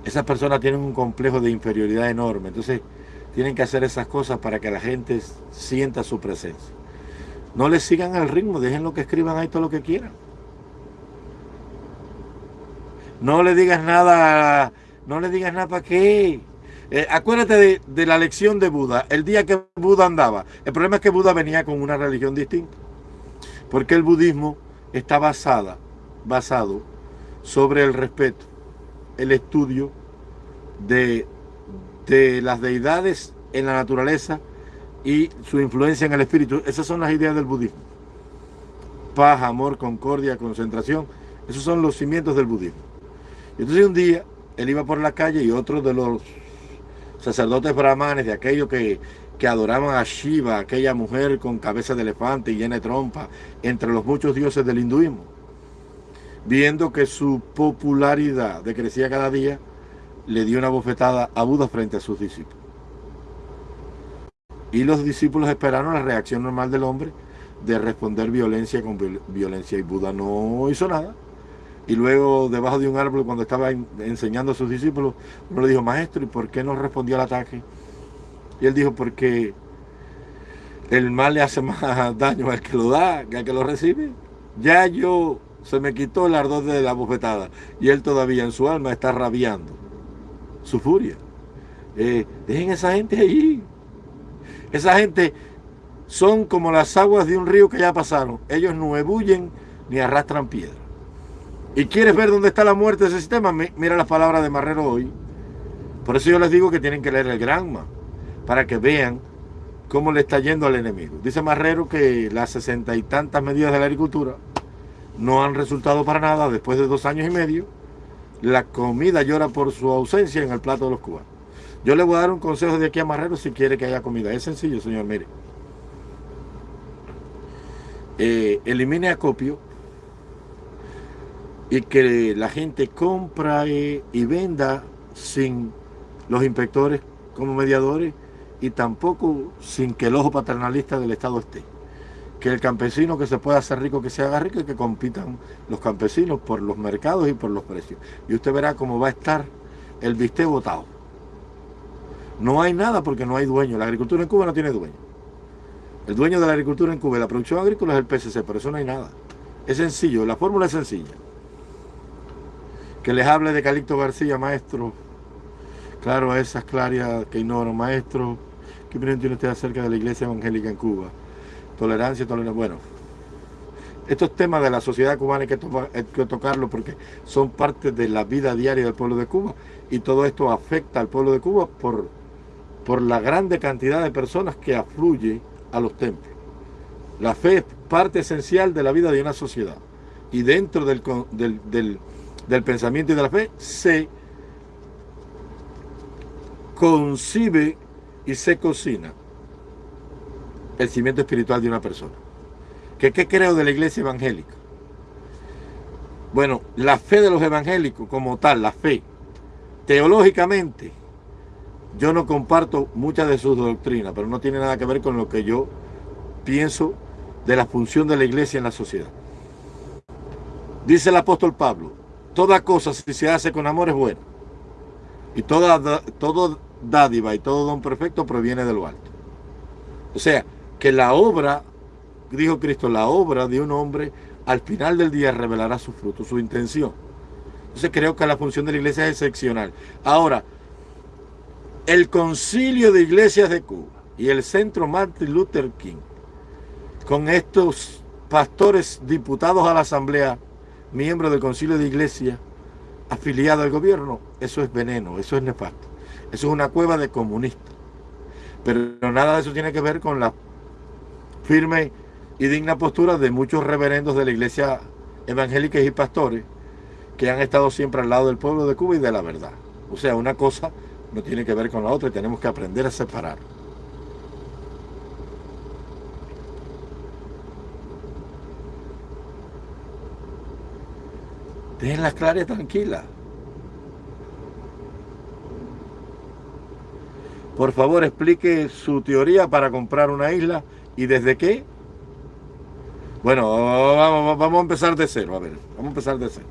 Esas personas tienen un complejo de inferioridad enorme. Entonces, tienen que hacer esas cosas para que la gente sienta su presencia. No les sigan el ritmo, dejen lo que escriban ahí todo lo que quieran. No le digas nada, no le digas nada para qué. Eh, acuérdate de, la lección de Buda, el día que Buda andaba. El problema es que Buda venía con una religión distinta. Porque el budismo está basada, basado sobre el respeto, el estudio de, de las deidades en la naturaleza y su influencia en el espíritu. Esas son las ideas del budismo. Paz, amor, concordia, concentración. Esos son los cimientos del budismo. Y entonces un día él iba por la calle y otro de los sacerdotes brahmanes, de aquellos que que adoraban a Shiva, aquella mujer con cabeza de elefante y llena de trompa, entre los muchos dioses del hinduismo. Viendo que su popularidad decrecía cada día, le dio una bofetada a Buda frente a sus discípulos. Y los discípulos esperaron la reacción normal del hombre de responder violencia con violencia y Buda no hizo nada. Y luego debajo de un árbol cuando estaba enseñando a sus discípulos, uno le dijo, maestro, ¿y por qué no respondió al ataque? Y él dijo, porque el mal le hace más daño al que lo da que al que lo recibe. Ya yo se me quitó el ardor de la bofetada y él todavía en su alma está rabiando su furia. Eh, dejen esa gente ahí. Esa gente son como las aguas de un río que ya pasaron. Ellos no ebullen ni arrastran piedra. ¿Y quieres ver dónde está la muerte de ese sistema? Mira las palabras de Marrero hoy. Por eso yo les digo que tienen que leer el Granma para que vean cómo le está yendo al enemigo. Dice Marrero que las sesenta y tantas medidas de la agricultura no han resultado para nada después de dos años y medio. La comida llora por su ausencia en el plato de los cubanos. Yo le voy a dar un consejo de aquí a Marrero si quiere que haya comida. Es sencillo, señor, mire. Eh, elimine acopio y que la gente compra y venda sin los inspectores como mediadores y tampoco sin que el ojo paternalista del Estado esté. Que el campesino que se pueda hacer rico, que se haga rico y que compitan los campesinos por los mercados y por los precios. Y usted verá cómo va a estar el bistec votado. No hay nada porque no hay dueño. La agricultura en Cuba no tiene dueño. El dueño de la agricultura en Cuba y la producción agrícola es el PSC, pero eso no hay nada. Es sencillo, la fórmula es sencilla. Que les hable de Calixto García, maestro. Claro, a esas clarias que maestro. ¿Qué opinión tiene usted acerca de la iglesia evangélica en Cuba? Tolerancia, tolerancia. Bueno, estos temas de la sociedad cubana hay que, hay que tocarlos porque son parte de la vida diaria del pueblo de Cuba y todo esto afecta al pueblo de Cuba por, por la grande cantidad de personas que afluye a los templos. La fe es parte esencial de la vida de una sociedad y dentro del, del pensamiento y de la fe se concibe y se cocina el cimiento espiritual de una persona. ¿Qué, ¿Qué creo de la iglesia evangélica? Bueno, la fe de los evangélicos como tal, la fe, teológicamente, yo no comparto muchas de sus doctrinas, pero no tiene nada que ver con lo que yo pienso de la función de la iglesia en la sociedad. Dice el apóstol Pablo, toda cosa si se hace con amor es buena. Y toda, todo dádiva y todo don perfecto proviene de lo alto. O sea, que la obra, dijo Cristo, la obra de un hombre al final del día revelará su fruto, su intención. Entonces creo que la función de la iglesia es excepcional. Ahora, el concilio de iglesias de Cuba y el centro Martin Luther King, con estos pastores diputados a la asamblea, miembros del concilio de iglesia, afiliados al gobierno, eso es veneno, eso es nefasto. Eso es una cueva de comunistas. Pero nada de eso tiene que ver con la firme y digna postura de muchos reverendos de la iglesia evangélica y pastores que han estado siempre al lado del pueblo de Cuba y de la verdad. O sea, una cosa no tiene que ver con la otra y tenemos que aprender a separar. Dejen las claras tranquilas. Por favor, explique su teoría para comprar una isla y desde qué. Bueno, vamos, a empezar de cero. A ver, vamos a empezar de cero.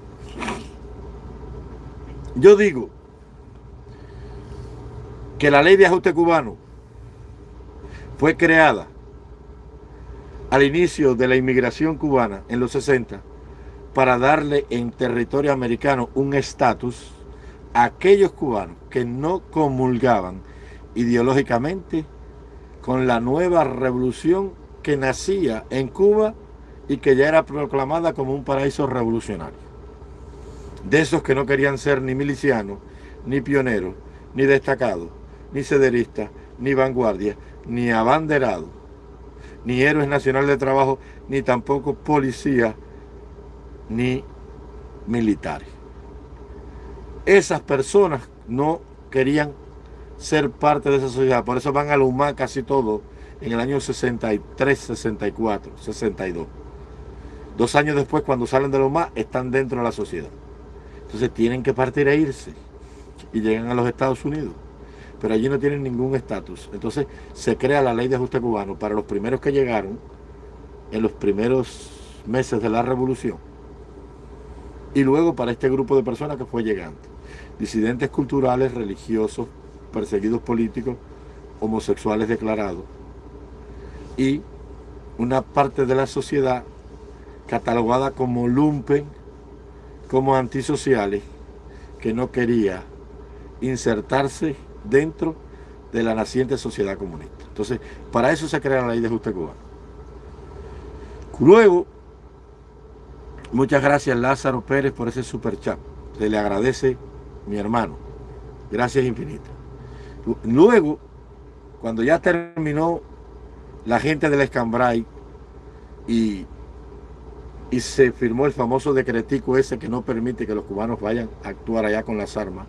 Yo digo que la ley de ajuste cubano fue creada al inicio de la inmigración cubana en los 60 para darle en territorio americano un estatus a aquellos cubanos que no comulgaban ideológicamente con la nueva revolución que nacía en Cuba y que ya era proclamada como un paraíso revolucionario. De esos que no querían ser ni milicianos, ni pioneros, ni destacados, ni cederistas, ni vanguardia, ni abanderados, ni héroes nacionales de trabajo, ni tampoco policías, ni militares. Esas personas no querían ser parte de esa sociedad. Por eso van a UMA casi todo en el año 63, 64, 62. Dos años después, cuando salen de UMA, están dentro de la sociedad. Entonces tienen que partir e irse y llegan a los Estados Unidos. Pero allí no tienen ningún estatus. Entonces se crea la ley de ajuste cubano para los primeros que llegaron en los primeros meses de la revolución. Y luego para este grupo de personas que fue llegando. Disidentes culturales, religiosos, perseguidos políticos, homosexuales declarados y una parte de la sociedad catalogada como lumpen, como antisociales, que no quería insertarse dentro de la naciente sociedad comunista. Entonces, para eso se crea la ley de ajuste cubano. Luego, muchas gracias Lázaro Pérez por ese super chat. Se le agradece mi hermano. Gracias infinitas. Luego, cuando ya terminó la gente del Escambray y, y se firmó el famoso decretico ese que no permite que los cubanos vayan a actuar allá con las armas,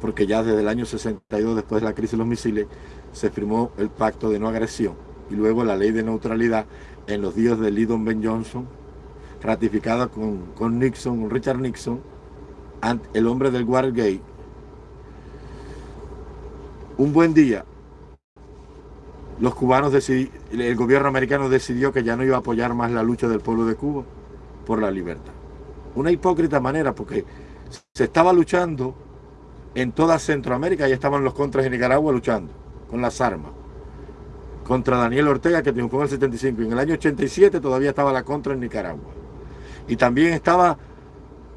porque ya desde el año 62, después de la crisis de los misiles, se firmó el pacto de no agresión y luego la ley de neutralidad en los días de Lyndon Ben Johnson, ratificada con, con Nixon, Richard Nixon, el hombre del Watergate, un buen día, los cubanos el gobierno americano decidió que ya no iba a apoyar más la lucha del pueblo de Cuba por la libertad. Una hipócrita manera, porque se estaba luchando en toda Centroamérica, y estaban los contras de Nicaragua luchando con las armas. Contra Daniel Ortega, que triunfó en el 75. Y en el año 87 todavía estaba la contra en Nicaragua. Y también estaba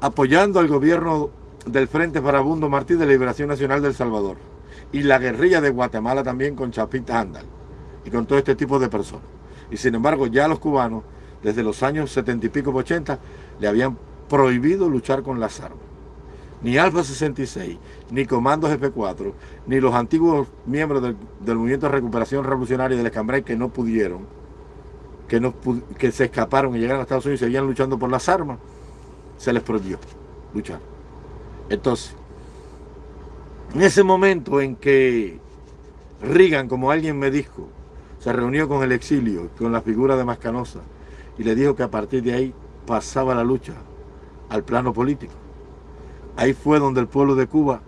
apoyando al gobierno del Frente Farabundo Martí de Liberación Nacional del Salvador y la guerrilla de Guatemala también con Chapita Andal y con todo este tipo de personas. Y sin embargo ya los cubanos desde los años 70 y pico, 80, le habían prohibido luchar con las armas. Ni Alfa 66, ni Comandos F4, ni los antiguos miembros del, Movimiento de Recuperación Revolucionaria del Escambray que no pudieron, que, no, que se escaparon y llegaron a Estados Unidos y seguían luchando por las armas, se les prohibió luchar. Entonces, en ese momento en que Reagan, como alguien me dijo, se reunió con el exilio, con la figura de Mascanosa, y le dijo que a partir de ahí pasaba la lucha al plano político. Ahí fue donde el pueblo de Cuba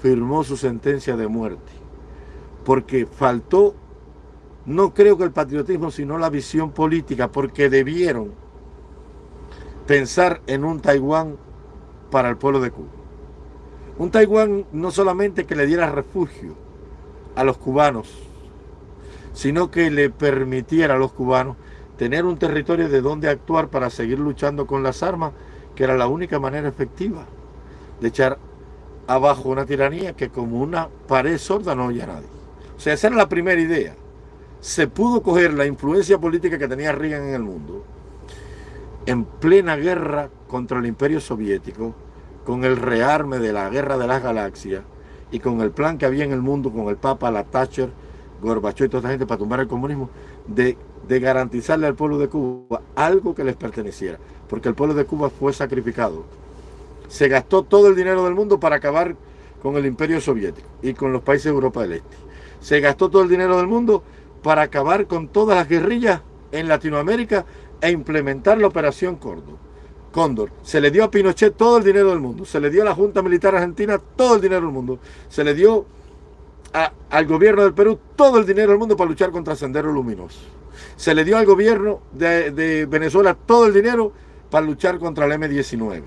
firmó su sentencia de muerte, porque faltó no creo que el patriotismo, sino la visión política, porque debieron pensar en un Taiwán para el pueblo de Cuba. Un Taiwán no solamente que le diera refugio a los cubanos, sino que le permitiera a los cubanos tener un territorio de donde actuar para seguir luchando con las armas, que era la única manera efectiva de echar abajo una tiranía que como una pared sorda no oye a nadie. O sea, esa era la primera idea. Se pudo coger la influencia política que tenía Reagan en el mundo en plena guerra contra el imperio soviético, con el rearme de la guerra de las galaxias y con el plan que había en el mundo con el Papa, la Thatcher, Gorbachev y toda esta gente para tumbar el comunismo, de, de garantizarle al pueblo de Cuba algo que les perteneciera, porque el pueblo de Cuba fue sacrificado se gastó todo el dinero del mundo para acabar con el imperio soviético y con los países de Europa del Este. Se gastó todo el dinero del mundo para acabar con todas las guerrillas en Latinoamérica e implementar la operación Córdoba. Cóndor. Se le dio a Pinochet todo el dinero del mundo. Se le dio a la Junta Militar Argentina todo el dinero del mundo. Se le dio al gobierno del Perú todo el dinero del mundo para luchar contra Sendero Luminoso. Se le dio al gobierno de, de Venezuela todo el dinero para luchar contra el M-19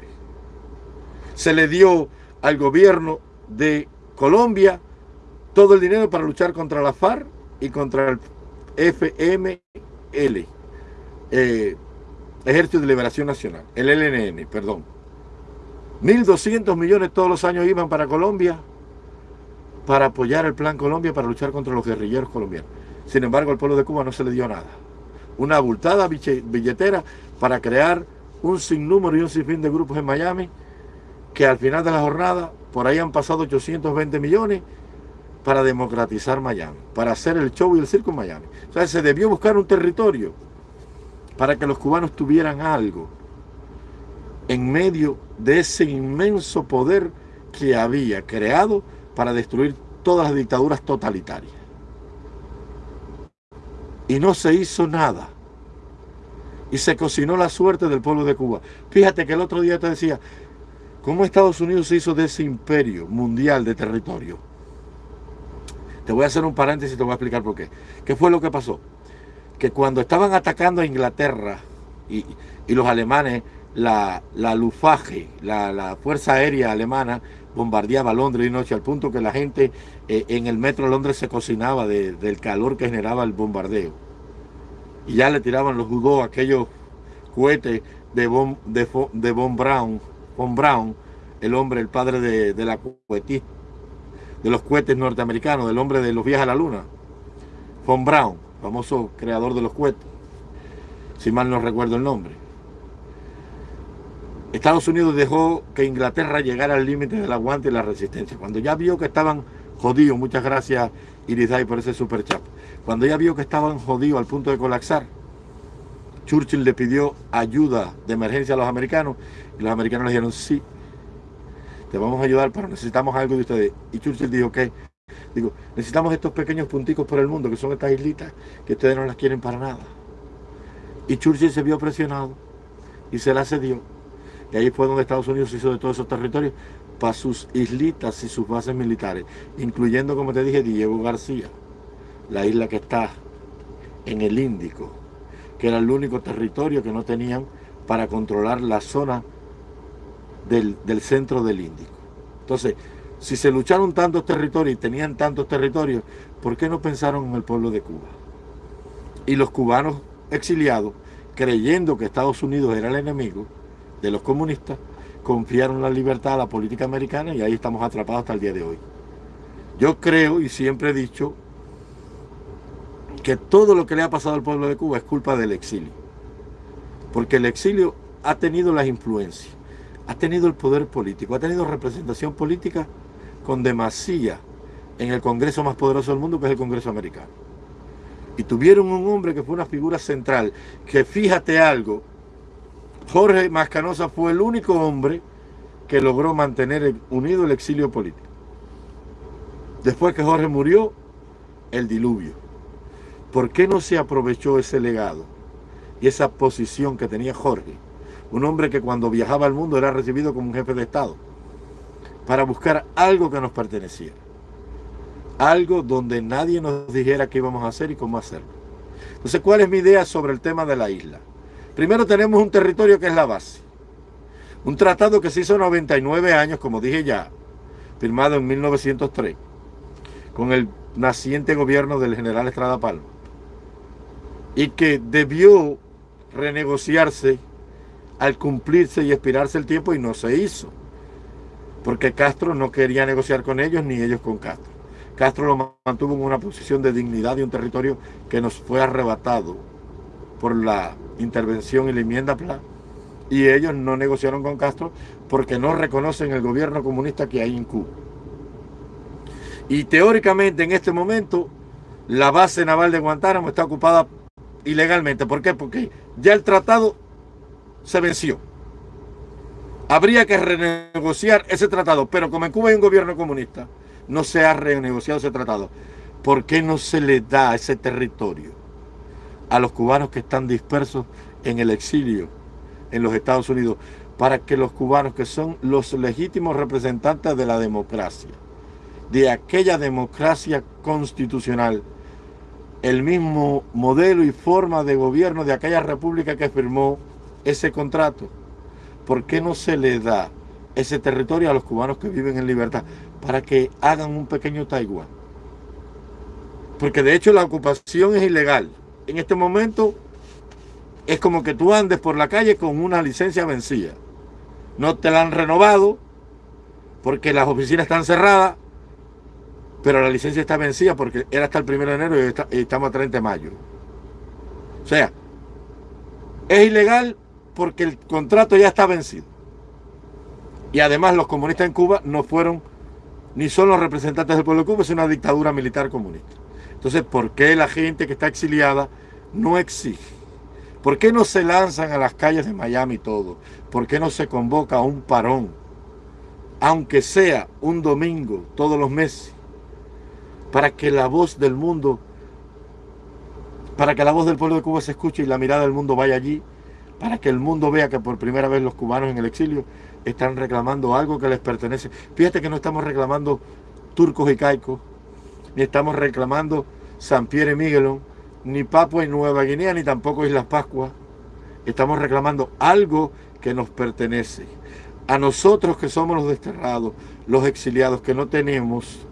se le dio al gobierno de Colombia todo el dinero para luchar contra la FARC y contra el FML, eh, Ejército de Liberación Nacional, el LNN, perdón. 1.200 millones todos los años iban para Colombia para apoyar el Plan Colombia para luchar contra los guerrilleros colombianos. Sin embargo, al pueblo de Cuba no se le dio nada. Una abultada billetera para crear un sinnúmero y un sinfín de grupos en Miami que al final de la jornada por ahí han pasado 820 millones para democratizar Miami, para hacer el show y el circo en Miami. O sea, se debió buscar un territorio para que los cubanos tuvieran algo en medio de ese inmenso poder que había creado para destruir todas las dictaduras totalitarias. Y no se hizo nada. Y se cocinó la suerte del pueblo de Cuba. Fíjate que el otro día te decía, ¿Cómo Estados Unidos se hizo de ese imperio mundial de territorio? Te voy a hacer un paréntesis y te voy a explicar por qué. ¿Qué fue lo que pasó? Que cuando estaban atacando a Inglaterra y, los alemanes, la, la Luftwaffe, la, Fuerza Aérea Alemana, bombardeaba Londres de noche al punto que la gente eh, en el metro de Londres se cocinaba del calor que generaba el bombardeo. Y ya le tiraban los jugos aquellos cohetes de, Von, de, de Von Braun von Braun, el hombre, el padre de, la de los cohetes norteamericanos, del hombre de los viajes a la luna. Von Braun, famoso creador de los cohetes, si mal no recuerdo el nombre. Estados Unidos dejó que Inglaterra llegara al límite del aguante y la resistencia. Cuando ya vio que estaban jodidos, muchas gracias Iridai por ese super chat. Cuando ya vio que estaban jodidos al punto de colapsar, Churchill le pidió ayuda de emergencia a los americanos y los americanos le dijeron, sí, te vamos a ayudar, pero necesitamos algo de ustedes. Y Churchill dijo, ¿qué? Digo, necesitamos estos pequeños punticos por el mundo, que son estas islitas, que ustedes no las quieren para nada. Y Churchill se vio presionado y se la cedió. Y ahí fue donde Estados Unidos hizo de todos esos territorios para sus islitas y sus bases militares, incluyendo, como te dije, Diego García, la isla que está en el Índico, que era el único territorio que no tenían para controlar la zona del, centro del Índico. Entonces, si se lucharon tantos territorios y tenían tantos territorios, ¿por qué no pensaron en el pueblo de Cuba? Y los cubanos exiliados, creyendo que Estados Unidos era el enemigo de los comunistas, confiaron la libertad a la política americana y ahí estamos atrapados hasta el día de hoy. Yo creo y siempre he dicho que todo lo que le ha pasado al pueblo de Cuba es culpa del exilio. Porque el exilio ha tenido las influencias, ha tenido el poder político, ha tenido representación política con demasía en el Congreso más poderoso del mundo, que es el Congreso americano. Y tuvieron un hombre que fue una figura central, que fíjate algo, Jorge Mascanosa fue el único hombre que logró mantener unido el exilio político. Después que Jorge murió, el diluvio. ¿Por qué no se aprovechó ese legado y esa posición que tenía Jorge? Un hombre que cuando viajaba al mundo era recibido como un jefe de Estado para buscar algo que nos perteneciera. algo donde nadie nos dijera qué íbamos a hacer y cómo hacerlo. Entonces, ¿cuál es mi idea sobre el tema de la isla? Primero tenemos un territorio que es la base. Un tratado que se hizo 99 años, como dije ya, firmado en 1903, con el naciente gobierno del general Estrada Palma, y que debió renegociarse al cumplirse y expirarse el tiempo y no se hizo, porque Castro no quería negociar con ellos ni ellos con Castro. Castro lo mantuvo en una posición de dignidad y un territorio que nos fue arrebatado por la intervención y la enmienda PLA y ellos no negociaron con Castro porque no reconocen el gobierno comunista que hay en Cuba. Y teóricamente en este momento la base naval de Guantánamo está ocupada ilegalmente. ¿Por qué? Porque ya el tratado se venció. Habría que renegociar ese tratado, pero como en Cuba hay un gobierno comunista, no se ha renegociado ese tratado. ¿Por qué no se le da ese territorio a los cubanos que están dispersos en el exilio en los Estados Unidos? Para que los cubanos, que son los legítimos representantes de la democracia, de aquella democracia constitucional, el mismo modelo y forma de gobierno de aquella república que firmó ese contrato. ¿Por qué no se le da ese territorio a los cubanos que viven en libertad para que hagan un pequeño Taiwán? Porque de hecho la ocupación es ilegal. En este momento es como que tú andes por la calle con una licencia vencida. No te la han renovado porque las oficinas están cerradas pero la licencia está vencida porque era hasta el 1 de enero y, estamos a 30 de mayo. O sea, es ilegal porque el contrato ya está vencido. Y además los comunistas en Cuba no fueron ni son los representantes del pueblo de Cuba, es una dictadura militar comunista. Entonces, ¿por qué la gente que está exiliada no exige? ¿Por qué no se lanzan a las calles de Miami todo? ¿Por qué no se convoca un parón? Aunque sea un domingo todos los meses para que la voz del mundo, para que la voz del pueblo de Cuba se escuche y la mirada del mundo vaya allí, para que el mundo vea que por primera vez los cubanos en el exilio están reclamando algo que les pertenece. Fíjate que no estamos reclamando turcos y caicos, ni estamos reclamando San Pierre y Miguelón, ni Papua y Nueva Guinea, ni tampoco Islas Pascua. Estamos reclamando algo que nos pertenece. A nosotros que somos los desterrados, los exiliados, que no tenemos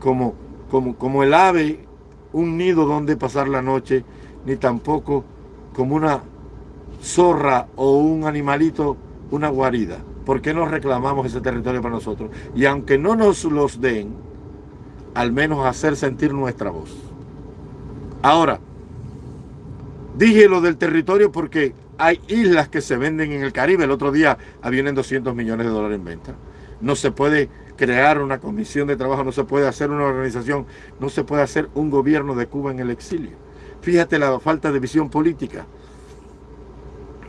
como como, el ave un nido donde pasar la noche, ni tampoco como una zorra o un animalito una guarida. ¿Por qué no reclamamos ese territorio para nosotros? Y aunque no nos los den, al menos hacer sentir nuestra voz. Ahora, dije lo del territorio porque hay islas que se venden en el Caribe. El otro día vienen 200 millones de dólares en venta. No se puede crear una comisión de trabajo, no se puede hacer una organización, no se puede hacer un gobierno de Cuba en el exilio. Fíjate la falta de visión política,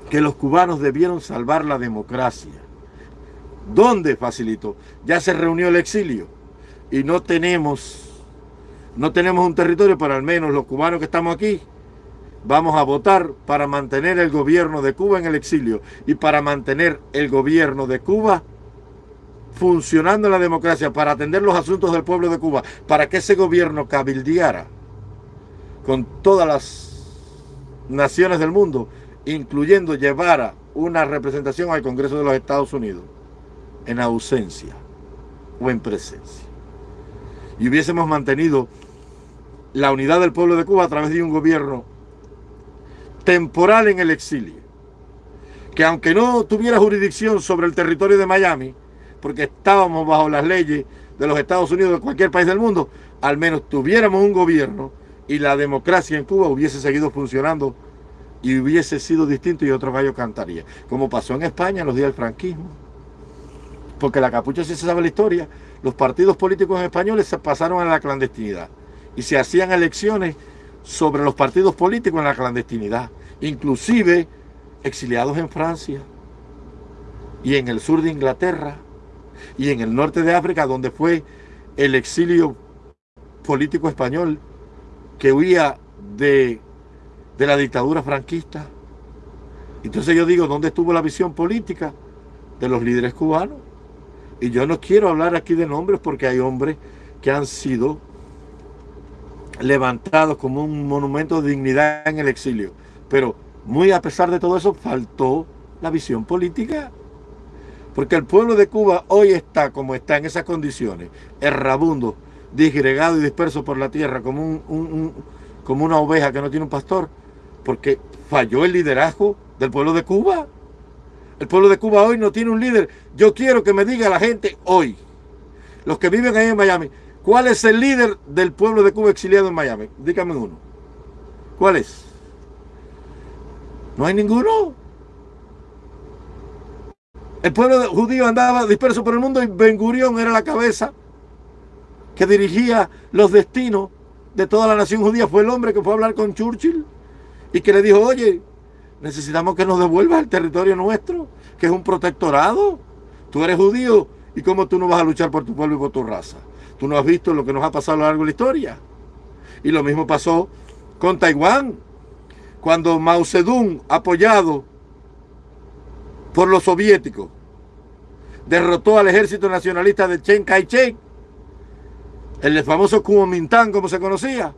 que los cubanos debieron salvar la democracia. ¿Dónde facilitó? Ya se reunió el exilio y no tenemos, no tenemos un territorio, para al menos los cubanos que estamos aquí, vamos a votar para mantener el gobierno de Cuba en el exilio y para mantener el gobierno de Cuba funcionando la democracia para atender los asuntos del pueblo de Cuba, para que ese gobierno cabildeara con todas las naciones del mundo, incluyendo llevara una representación al Congreso de los Estados Unidos, en ausencia o en presencia. Y hubiésemos mantenido la unidad del pueblo de Cuba a través de un gobierno temporal en el exilio, que aunque no tuviera jurisdicción sobre el territorio de Miami, porque estábamos bajo las leyes de los Estados Unidos, de cualquier país del mundo, al menos tuviéramos un gobierno y la democracia en Cuba hubiese seguido funcionando y hubiese sido distinto y otro gallo cantaría. Como pasó en España en los días del franquismo. Porque la capucha, si se sabe la historia, los partidos políticos españoles se pasaron a la clandestinidad. Y se hacían elecciones sobre los partidos políticos en la clandestinidad, inclusive exiliados en Francia. Y en el sur de Inglaterra. Y en el norte de África, donde fue el exilio político español que huía de, de la dictadura franquista. Entonces yo digo, ¿dónde estuvo la visión política de los líderes cubanos? Y yo no quiero hablar aquí de nombres porque hay hombres que han sido levantados como un monumento de dignidad en el exilio. Pero muy a pesar de todo eso, faltó la visión política. Porque el pueblo de Cuba hoy está como está en esas condiciones, errabundo, disgregado y disperso por la tierra, como, un, como una oveja que no tiene un pastor, porque falló el liderazgo del pueblo de Cuba. El pueblo de Cuba hoy no tiene un líder. Yo quiero que me diga la gente hoy, los que viven ahí en Miami, ¿cuál es el líder del pueblo de Cuba exiliado en Miami? Dígame uno. ¿Cuál es? No hay ninguno. El pueblo judío andaba disperso por el mundo y Ben Gurión era la cabeza que dirigía los destinos de toda la nación judía. Fue el hombre que fue a hablar con Churchill y que le dijo, oye, necesitamos que nos devuelvas el territorio nuestro, que es un protectorado. Tú eres judío y cómo tú no vas a luchar por tu pueblo y por tu raza. Tú no has visto lo que nos ha pasado a lo largo de la historia. Y lo mismo pasó con Taiwán, cuando Mao Zedong, apoyado por los soviéticos. Derrotó al ejército nacionalista de Chen Kai-shek, el famoso Kuomintang, como se conocía.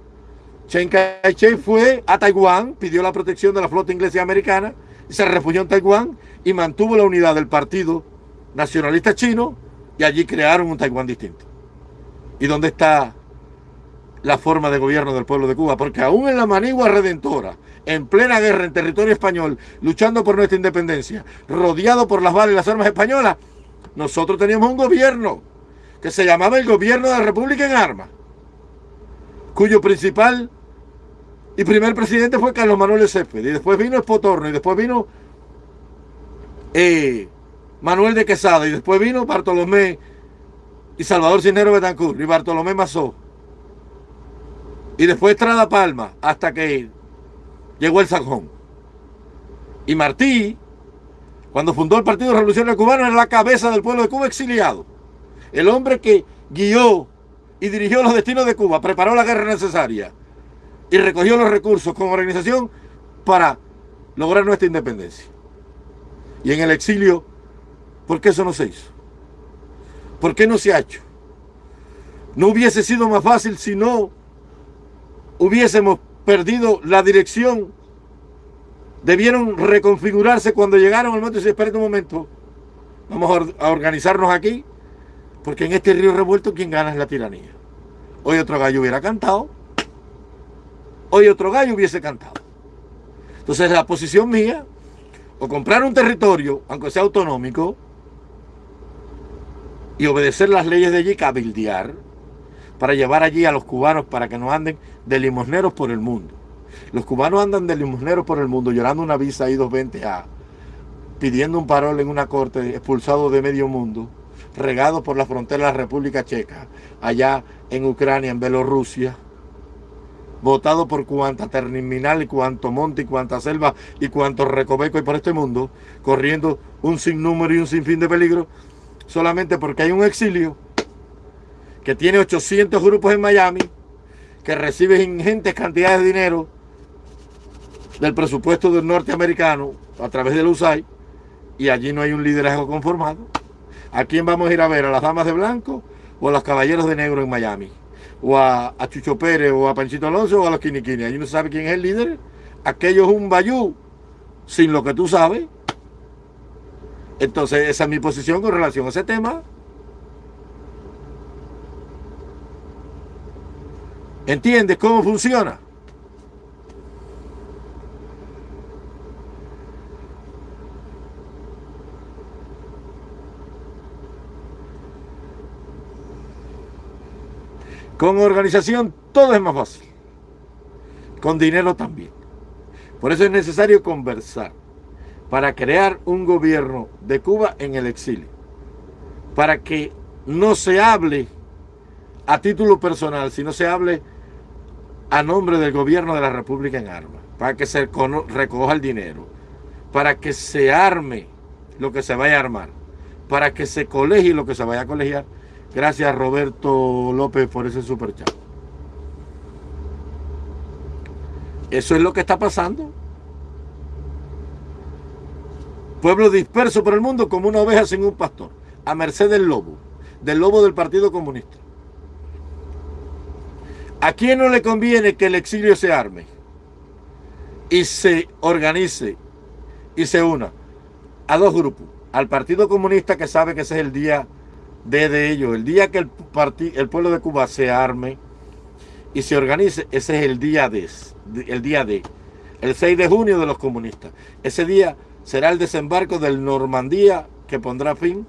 Chen Kai-shek fue a Taiwán, pidió la protección de la flota inglesa y americana, y se refugió en Taiwán y mantuvo la unidad del partido nacionalista chino y allí crearon un Taiwán distinto. ¿Y dónde está la forma de gobierno del pueblo de Cuba? Porque aún en la manigua redentora, en plena guerra en territorio español, luchando por nuestra independencia, rodeado por las balas y las armas españolas, nosotros teníamos un gobierno que se llamaba el Gobierno de la República en Armas, cuyo principal y primer presidente fue Carlos Manuel Césped, y después vino Espotorno, y después vino eh, Manuel de Quesada, y después vino Bartolomé y Salvador Cisnero Betancourt, y Bartolomé Mazó, y después Trada Palma, hasta que llegó el Sanjón. Y Martí, cuando fundó el Partido Revolucionario Cubano, era la cabeza del pueblo de Cuba exiliado. El hombre que guió y dirigió los destinos de Cuba, preparó la guerra necesaria y recogió los recursos con organización para lograr nuestra independencia. Y en el exilio, ¿por qué eso no se hizo? ¿Por qué no se ha hecho? No hubiese sido más fácil si no hubiésemos perdido la dirección, debieron reconfigurarse cuando llegaron al momento y se espera un momento, vamos a organizarnos aquí, porque en este río revuelto quien gana es la tiranía. Hoy otro gallo hubiera cantado, hoy otro gallo hubiese cantado. Entonces la posición mía, o comprar un territorio, aunque sea autonómico, y obedecer las leyes de allí, cabildear, para llevar allí a los cubanos para que no anden de limosneros por el mundo. Los cubanos andan de limosneros por el mundo llorando una visa I-220A, pidiendo un parol en una corte, expulsado de medio mundo, regado por la frontera de la República Checa, allá en Ucrania, en Bielorrusia, votado por cuanta terminal y cuanto monte y cuanta selva y cuanto recoveco y por este mundo, corriendo un sinnúmero y un sinfín de peligro, solamente porque hay un exilio que tiene 800 grupos en Miami, que recibe ingentes cantidades de dinero del presupuesto del norteamericano a través del USAID, y allí no hay un liderazgo conformado. ¿A quién vamos a ir a ver? ¿A las damas de blanco o a los caballeros de negro en Miami? ¿O a, Chucho Pérez o a Panchito Alonso o a los Quiniquini? Allí no sabe quién es el líder. Aquello es un bayú, sin lo que tú sabes. Entonces esa es mi posición con relación a ese tema. ¿Entiendes cómo funciona? Con organización todo es más fácil. Con dinero también. Por eso es necesario conversar para crear un gobierno de Cuba en el exilio. Para que no se hable a título personal, sino se hable a nombre del gobierno de la República en armas, para que se recoja el dinero, para que se arme lo que se vaya a armar, para que se colegie lo que se vaya a colegiar. Gracias Roberto López por ese superchat. Eso es lo que está pasando. Pueblo disperso por el mundo como una oveja sin un pastor, a merced del lobo, del lobo del Partido Comunista. ¿A quién no le conviene que el exilio se arme y se organice y se una? A dos grupos. Al Partido Comunista que sabe que ese es el día de, de ellos. El día que el, el pueblo de Cuba se arme y se organice, ese es el día de, el día de, el 6 de junio de los comunistas. Ese día será el desembarco del Normandía que pondrá fin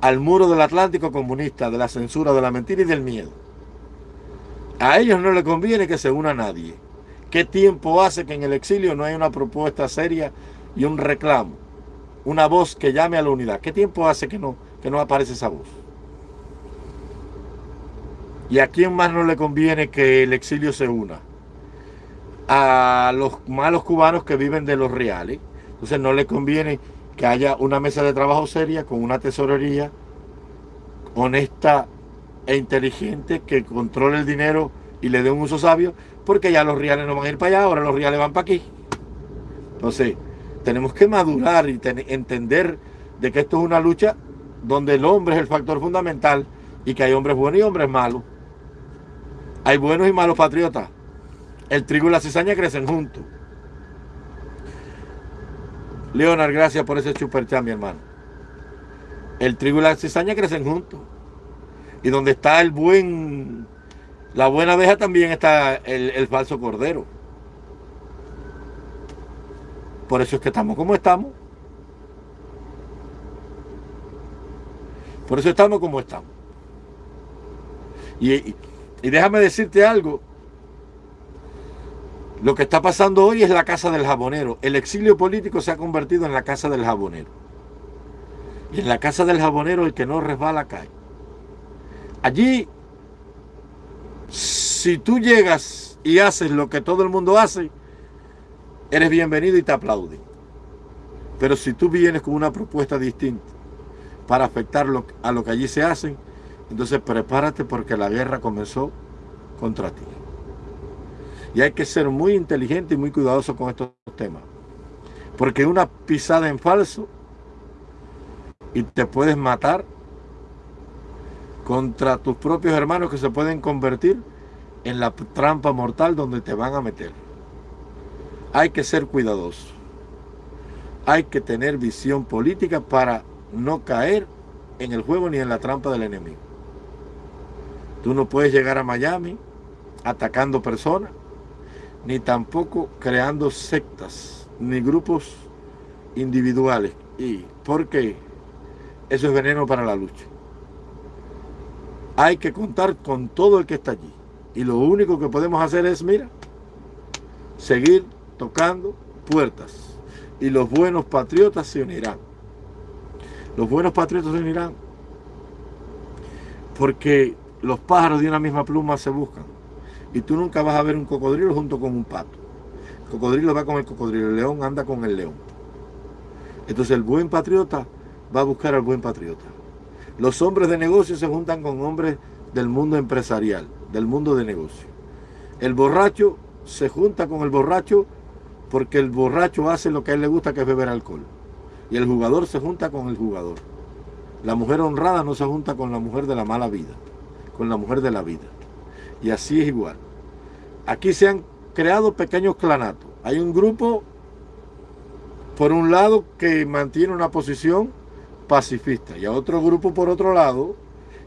al muro del Atlántico comunista, de la censura, de la mentira y del miedo. A ellos no les conviene que se una nadie. ¿Qué tiempo hace que en el exilio no hay una propuesta seria y un reclamo? Una voz que llame a la unidad. ¿Qué tiempo hace que no, que no aparece esa voz? ¿Y a quién más no le conviene que el exilio se una? A los malos cubanos que viven de los reales. Entonces no le conviene que haya una mesa de trabajo seria con una tesorería honesta e inteligente que controle el dinero y le dé un uso sabio, porque ya los reales no van a ir para allá, ahora los reales van para aquí. Entonces, tenemos que madurar y entender de que esto es una lucha donde el hombre es el factor fundamental y que hay hombres buenos y hombres malos. Hay buenos y malos patriotas. El trigo y la cizaña crecen juntos. Leonard, gracias por ese super chat, mi hermano. El trigo y la cizaña crecen juntos. Y donde está el buen, la buena abeja también está el, falso cordero. Por eso es que estamos como estamos. Por eso estamos como estamos. Y, déjame decirte algo. Lo que está pasando hoy es la casa del jabonero. El exilio político se ha convertido en la casa del jabonero. Y en la casa del jabonero el que no resbala cae. Allí, si tú llegas y haces lo que todo el mundo hace, eres bienvenido y te aplauden. Pero si tú vienes con una propuesta distinta para afectar a lo que allí se hace, entonces prepárate porque la guerra comenzó contra ti. Y hay que ser muy inteligente y muy cuidadoso con estos temas. Porque una pisada en falso y te puedes matar contra tus propios hermanos que se pueden convertir en la trampa mortal donde te van a meter. Hay que ser cuidadoso. Hay que tener visión política para no caer en el juego ni en la trampa del enemigo. Tú no puedes llegar a Miami atacando personas, ni tampoco creando sectas, ni grupos individuales. ¿Y porque Eso es veneno para la lucha hay que contar con todo el que está allí. Y lo único que podemos hacer es, mira, seguir tocando puertas. Y los buenos patriotas se unirán. Los buenos patriotas se unirán. Porque los pájaros de una misma pluma se buscan. Y tú nunca vas a ver un cocodrilo junto con un pato. El cocodrilo va con el cocodrilo, el león anda con el león. Entonces el buen patriota va a buscar al buen patriota. Los hombres de negocio se juntan con hombres del mundo empresarial, del mundo de negocio. El borracho se junta con el borracho porque el borracho hace lo que a él le gusta, que es beber alcohol. Y el jugador se junta con el jugador. La mujer honrada no se junta con la mujer de la mala vida, con la mujer de la vida. Y así es igual. Aquí se han creado pequeños clanatos. Hay un grupo, por un lado, que mantiene una posición pacifista y a otro grupo por otro lado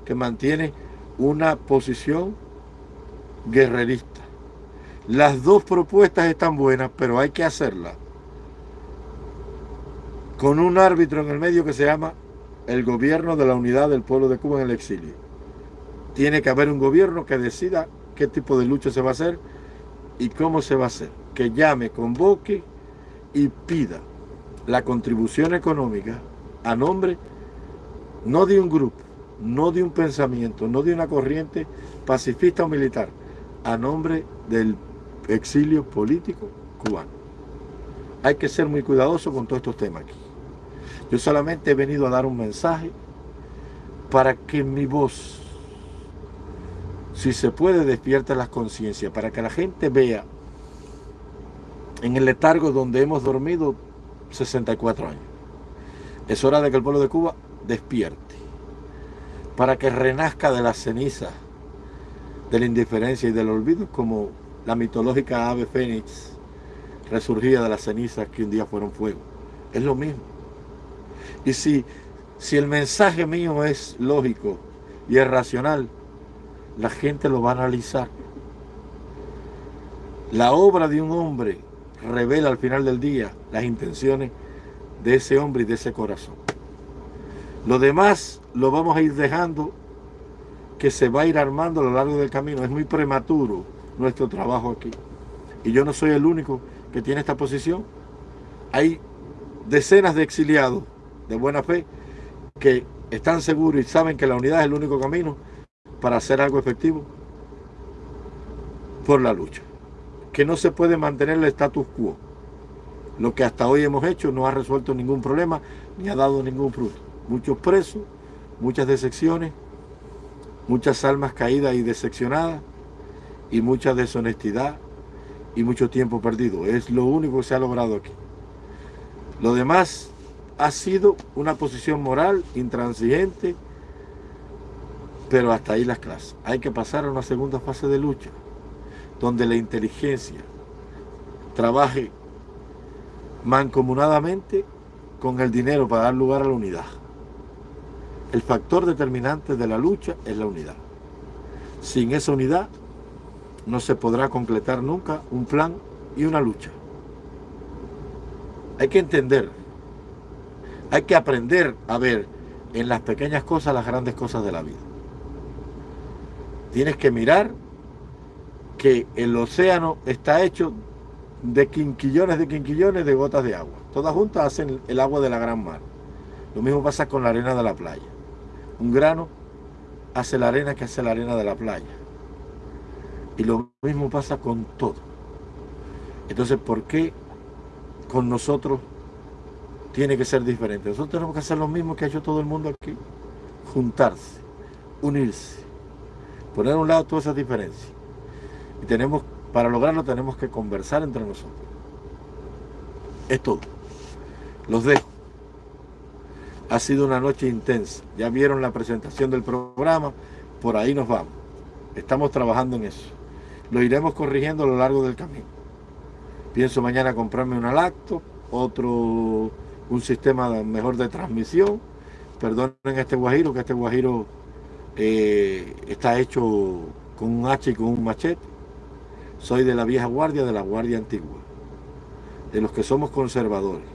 que mantiene una posición guerrerista. Las dos propuestas están buenas, pero hay que hacerlas con un árbitro en el medio que se llama el gobierno de la unidad del pueblo de Cuba en el exilio. Tiene que haber un gobierno que decida qué tipo de lucha se va a hacer y cómo se va a hacer. Que llame, convoque y pida la contribución económica a nombre no de un grupo, no de un pensamiento, no de una corriente pacifista o militar, a nombre del exilio político cubano. Hay que ser muy cuidadoso con todos estos temas aquí. Yo solamente he venido a dar un mensaje para que mi voz, si se puede, despierte las conciencias, para que la gente vea en el letargo donde hemos dormido 64 años. Es hora de que el pueblo de Cuba despierte para que renazca de la ceniza de la indiferencia y del olvido, como la mitológica ave fénix resurgía de las cenizas que un día fueron fuego. Es lo mismo. Y si, si el mensaje mío es lógico y es racional, la gente lo va a analizar. La obra de un hombre revela al final del día las intenciones de ese hombre y de ese corazón. Lo demás lo vamos a ir dejando que se va a ir armando a lo largo del camino. Es muy prematuro nuestro trabajo aquí. Y yo no soy el único que tiene esta posición. Hay decenas de exiliados de buena fe que están seguros y saben que la unidad es el único camino para hacer algo efectivo por la lucha. Que no se puede mantener el status quo. Lo que hasta hoy hemos hecho no ha resuelto ningún problema ni ha dado ningún fruto. Muchos presos, muchas decepciones, muchas almas caídas y decepcionadas y mucha deshonestidad y mucho tiempo perdido. Es lo único que se ha logrado aquí. Lo demás ha sido una posición moral intransigente, pero hasta ahí las clases. Hay que pasar a una segunda fase de lucha, donde la inteligencia trabaje mancomunadamente con el dinero para dar lugar a la unidad. El factor determinante de la lucha es la unidad. Sin esa unidad no se podrá completar nunca un plan y una lucha. Hay que entender, hay que aprender a ver en las pequeñas cosas las grandes cosas de la vida. Tienes que mirar que el océano está hecho de quinquillones de quinquillones de gotas de agua. Todas juntas hacen el agua de la gran mar. Lo mismo pasa con la arena de la playa. Un grano hace la arena que hace la arena de la playa. Y lo mismo pasa con todo. Entonces, ¿por qué con nosotros tiene que ser diferente? Nosotros tenemos que hacer lo mismo que ha hecho todo el mundo aquí. Juntarse, unirse, poner a un lado todas esas diferencias. Y tenemos, para lograrlo tenemos que conversar entre nosotros. Es todo. Los dejo. Ha sido una noche intensa. Ya vieron la presentación del programa. Por ahí nos vamos. Estamos trabajando en eso. Lo iremos corrigiendo a lo largo del camino. Pienso mañana comprarme una lacto, otro, un sistema mejor de transmisión. Perdonen este guajiro, que este guajiro eh, está hecho con un hacha y con un machete. Soy de la vieja guardia, de la guardia antigua. De los que somos conservadores.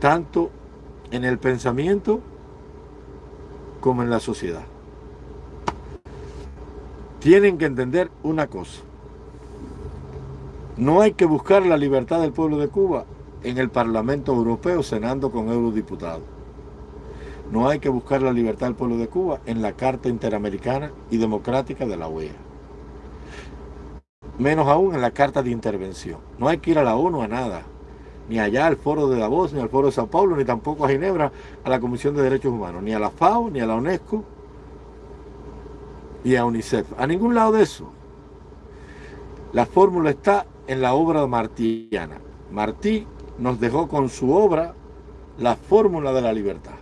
Tanto en el pensamiento como en la sociedad tienen que entender una cosa. No hay que buscar la libertad del pueblo de Cuba en el Parlamento Europeo cenando con eurodiputados. No hay que buscar la libertad del pueblo de Cuba en la Carta Interamericana y Democrática de la OEA. Menos aún en la Carta de Intervención. No hay que ir a la ONU a nada. Ni allá al Foro de Davos, ni al Foro de Sao Paulo, ni tampoco a Ginebra, a la Comisión de Derechos Humanos, ni a la FAO, ni a la UNESCO, y a UNICEF. A ningún lado de eso. La fórmula está en la obra martiana. Martí nos dejó con su obra la fórmula de la libertad.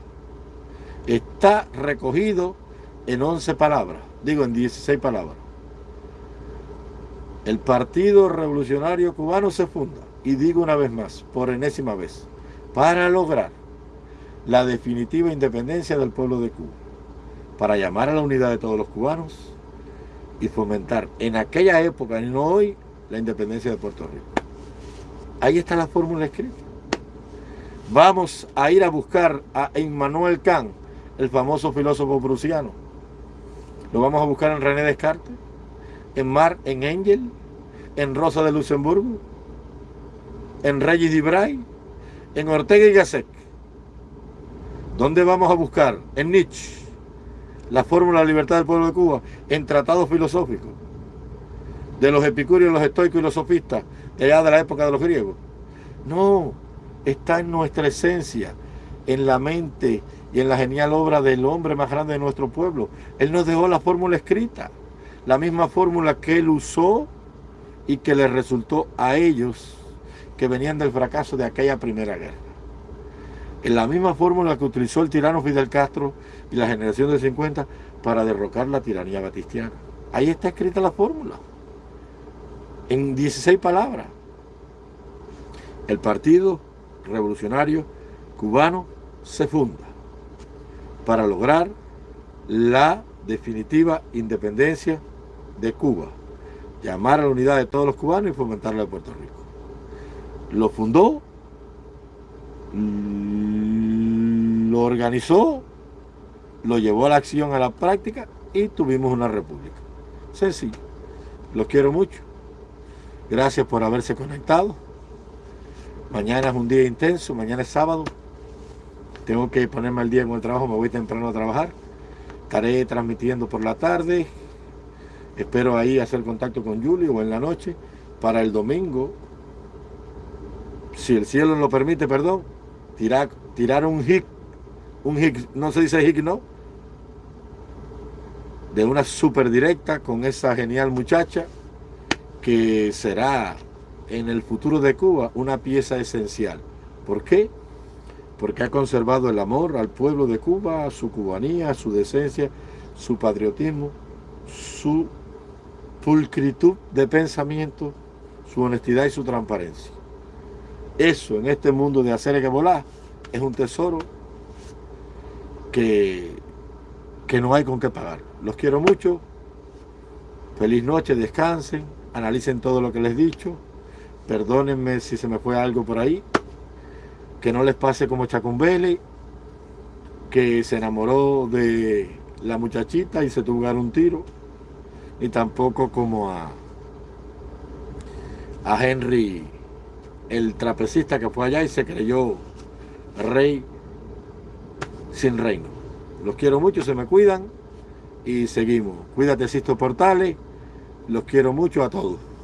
Está recogido en 11 palabras, digo en 16 palabras. El Partido Revolucionario Cubano se funda, y digo una vez más, por enésima vez, para lograr la definitiva independencia del pueblo de Cuba para llamar a la unidad de todos los cubanos y fomentar en aquella época y no hoy la independencia de Puerto Rico. Ahí está la fórmula escrita. Vamos a ir a buscar a Immanuel Kant, el famoso filósofo prusiano. Lo vamos a buscar en René Descartes, en Mar, en Engel, en Rosa de Luxemburgo, en Reyes Dibray, en Ortega y Gasset. ¿Dónde vamos a buscar? En Nietzsche la fórmula de libertad del pueblo de Cuba en tratados filosóficos de los epicúreos, los estoicos y los sofistas allá de la época de los griegos. No, está en nuestra esencia, en la mente y en la genial obra del hombre más grande de nuestro pueblo. Él nos dejó la fórmula escrita, la misma fórmula que él usó y que le resultó a ellos que venían del fracaso de aquella primera guerra en la misma fórmula que utilizó el tirano Fidel Castro y la generación del 50 para derrocar la tiranía batistiana. Ahí está escrita la fórmula. En 16 palabras. El Partido Revolucionario Cubano se funda para lograr la definitiva independencia de Cuba, llamar a la unidad de todos los cubanos y fomentarla de Puerto Rico. Lo fundó, lo organizó, lo llevó a la acción, a la práctica y tuvimos una república. Sencillo. Los quiero mucho. Gracias por haberse conectado. Mañana es un día intenso, mañana es sábado. Tengo que ponerme al día con el trabajo, me voy temprano a trabajar. Estaré transmitiendo por la tarde. Espero ahí hacer contacto con Julio o en la noche para el domingo. Si el cielo lo permite, perdón, tirar, tirar un hit, un hit, no se dice hit, no, de una super directa con esa genial muchacha que será en el futuro de Cuba una pieza esencial. ¿Por qué? Porque ha conservado el amor al pueblo de Cuba, su cubanía, su decencia, su patriotismo, su pulcritud de pensamiento, su honestidad y su transparencia. Eso en este mundo de hacer que volar es un tesoro que, que no hay con qué pagar. Los quiero mucho. Feliz noche, descansen, analicen todo lo que les he dicho. Perdónenme si se me fue algo por ahí. Que no les pase como Chacumbele, que se enamoró de la muchachita y se dar un tiro. Ni tampoco como a, a Henry, el trapecista que fue allá y se creyó rey sin reino. Los quiero mucho, se me cuidan y seguimos. Cuídate, Sisto Portales. Los quiero mucho a todos.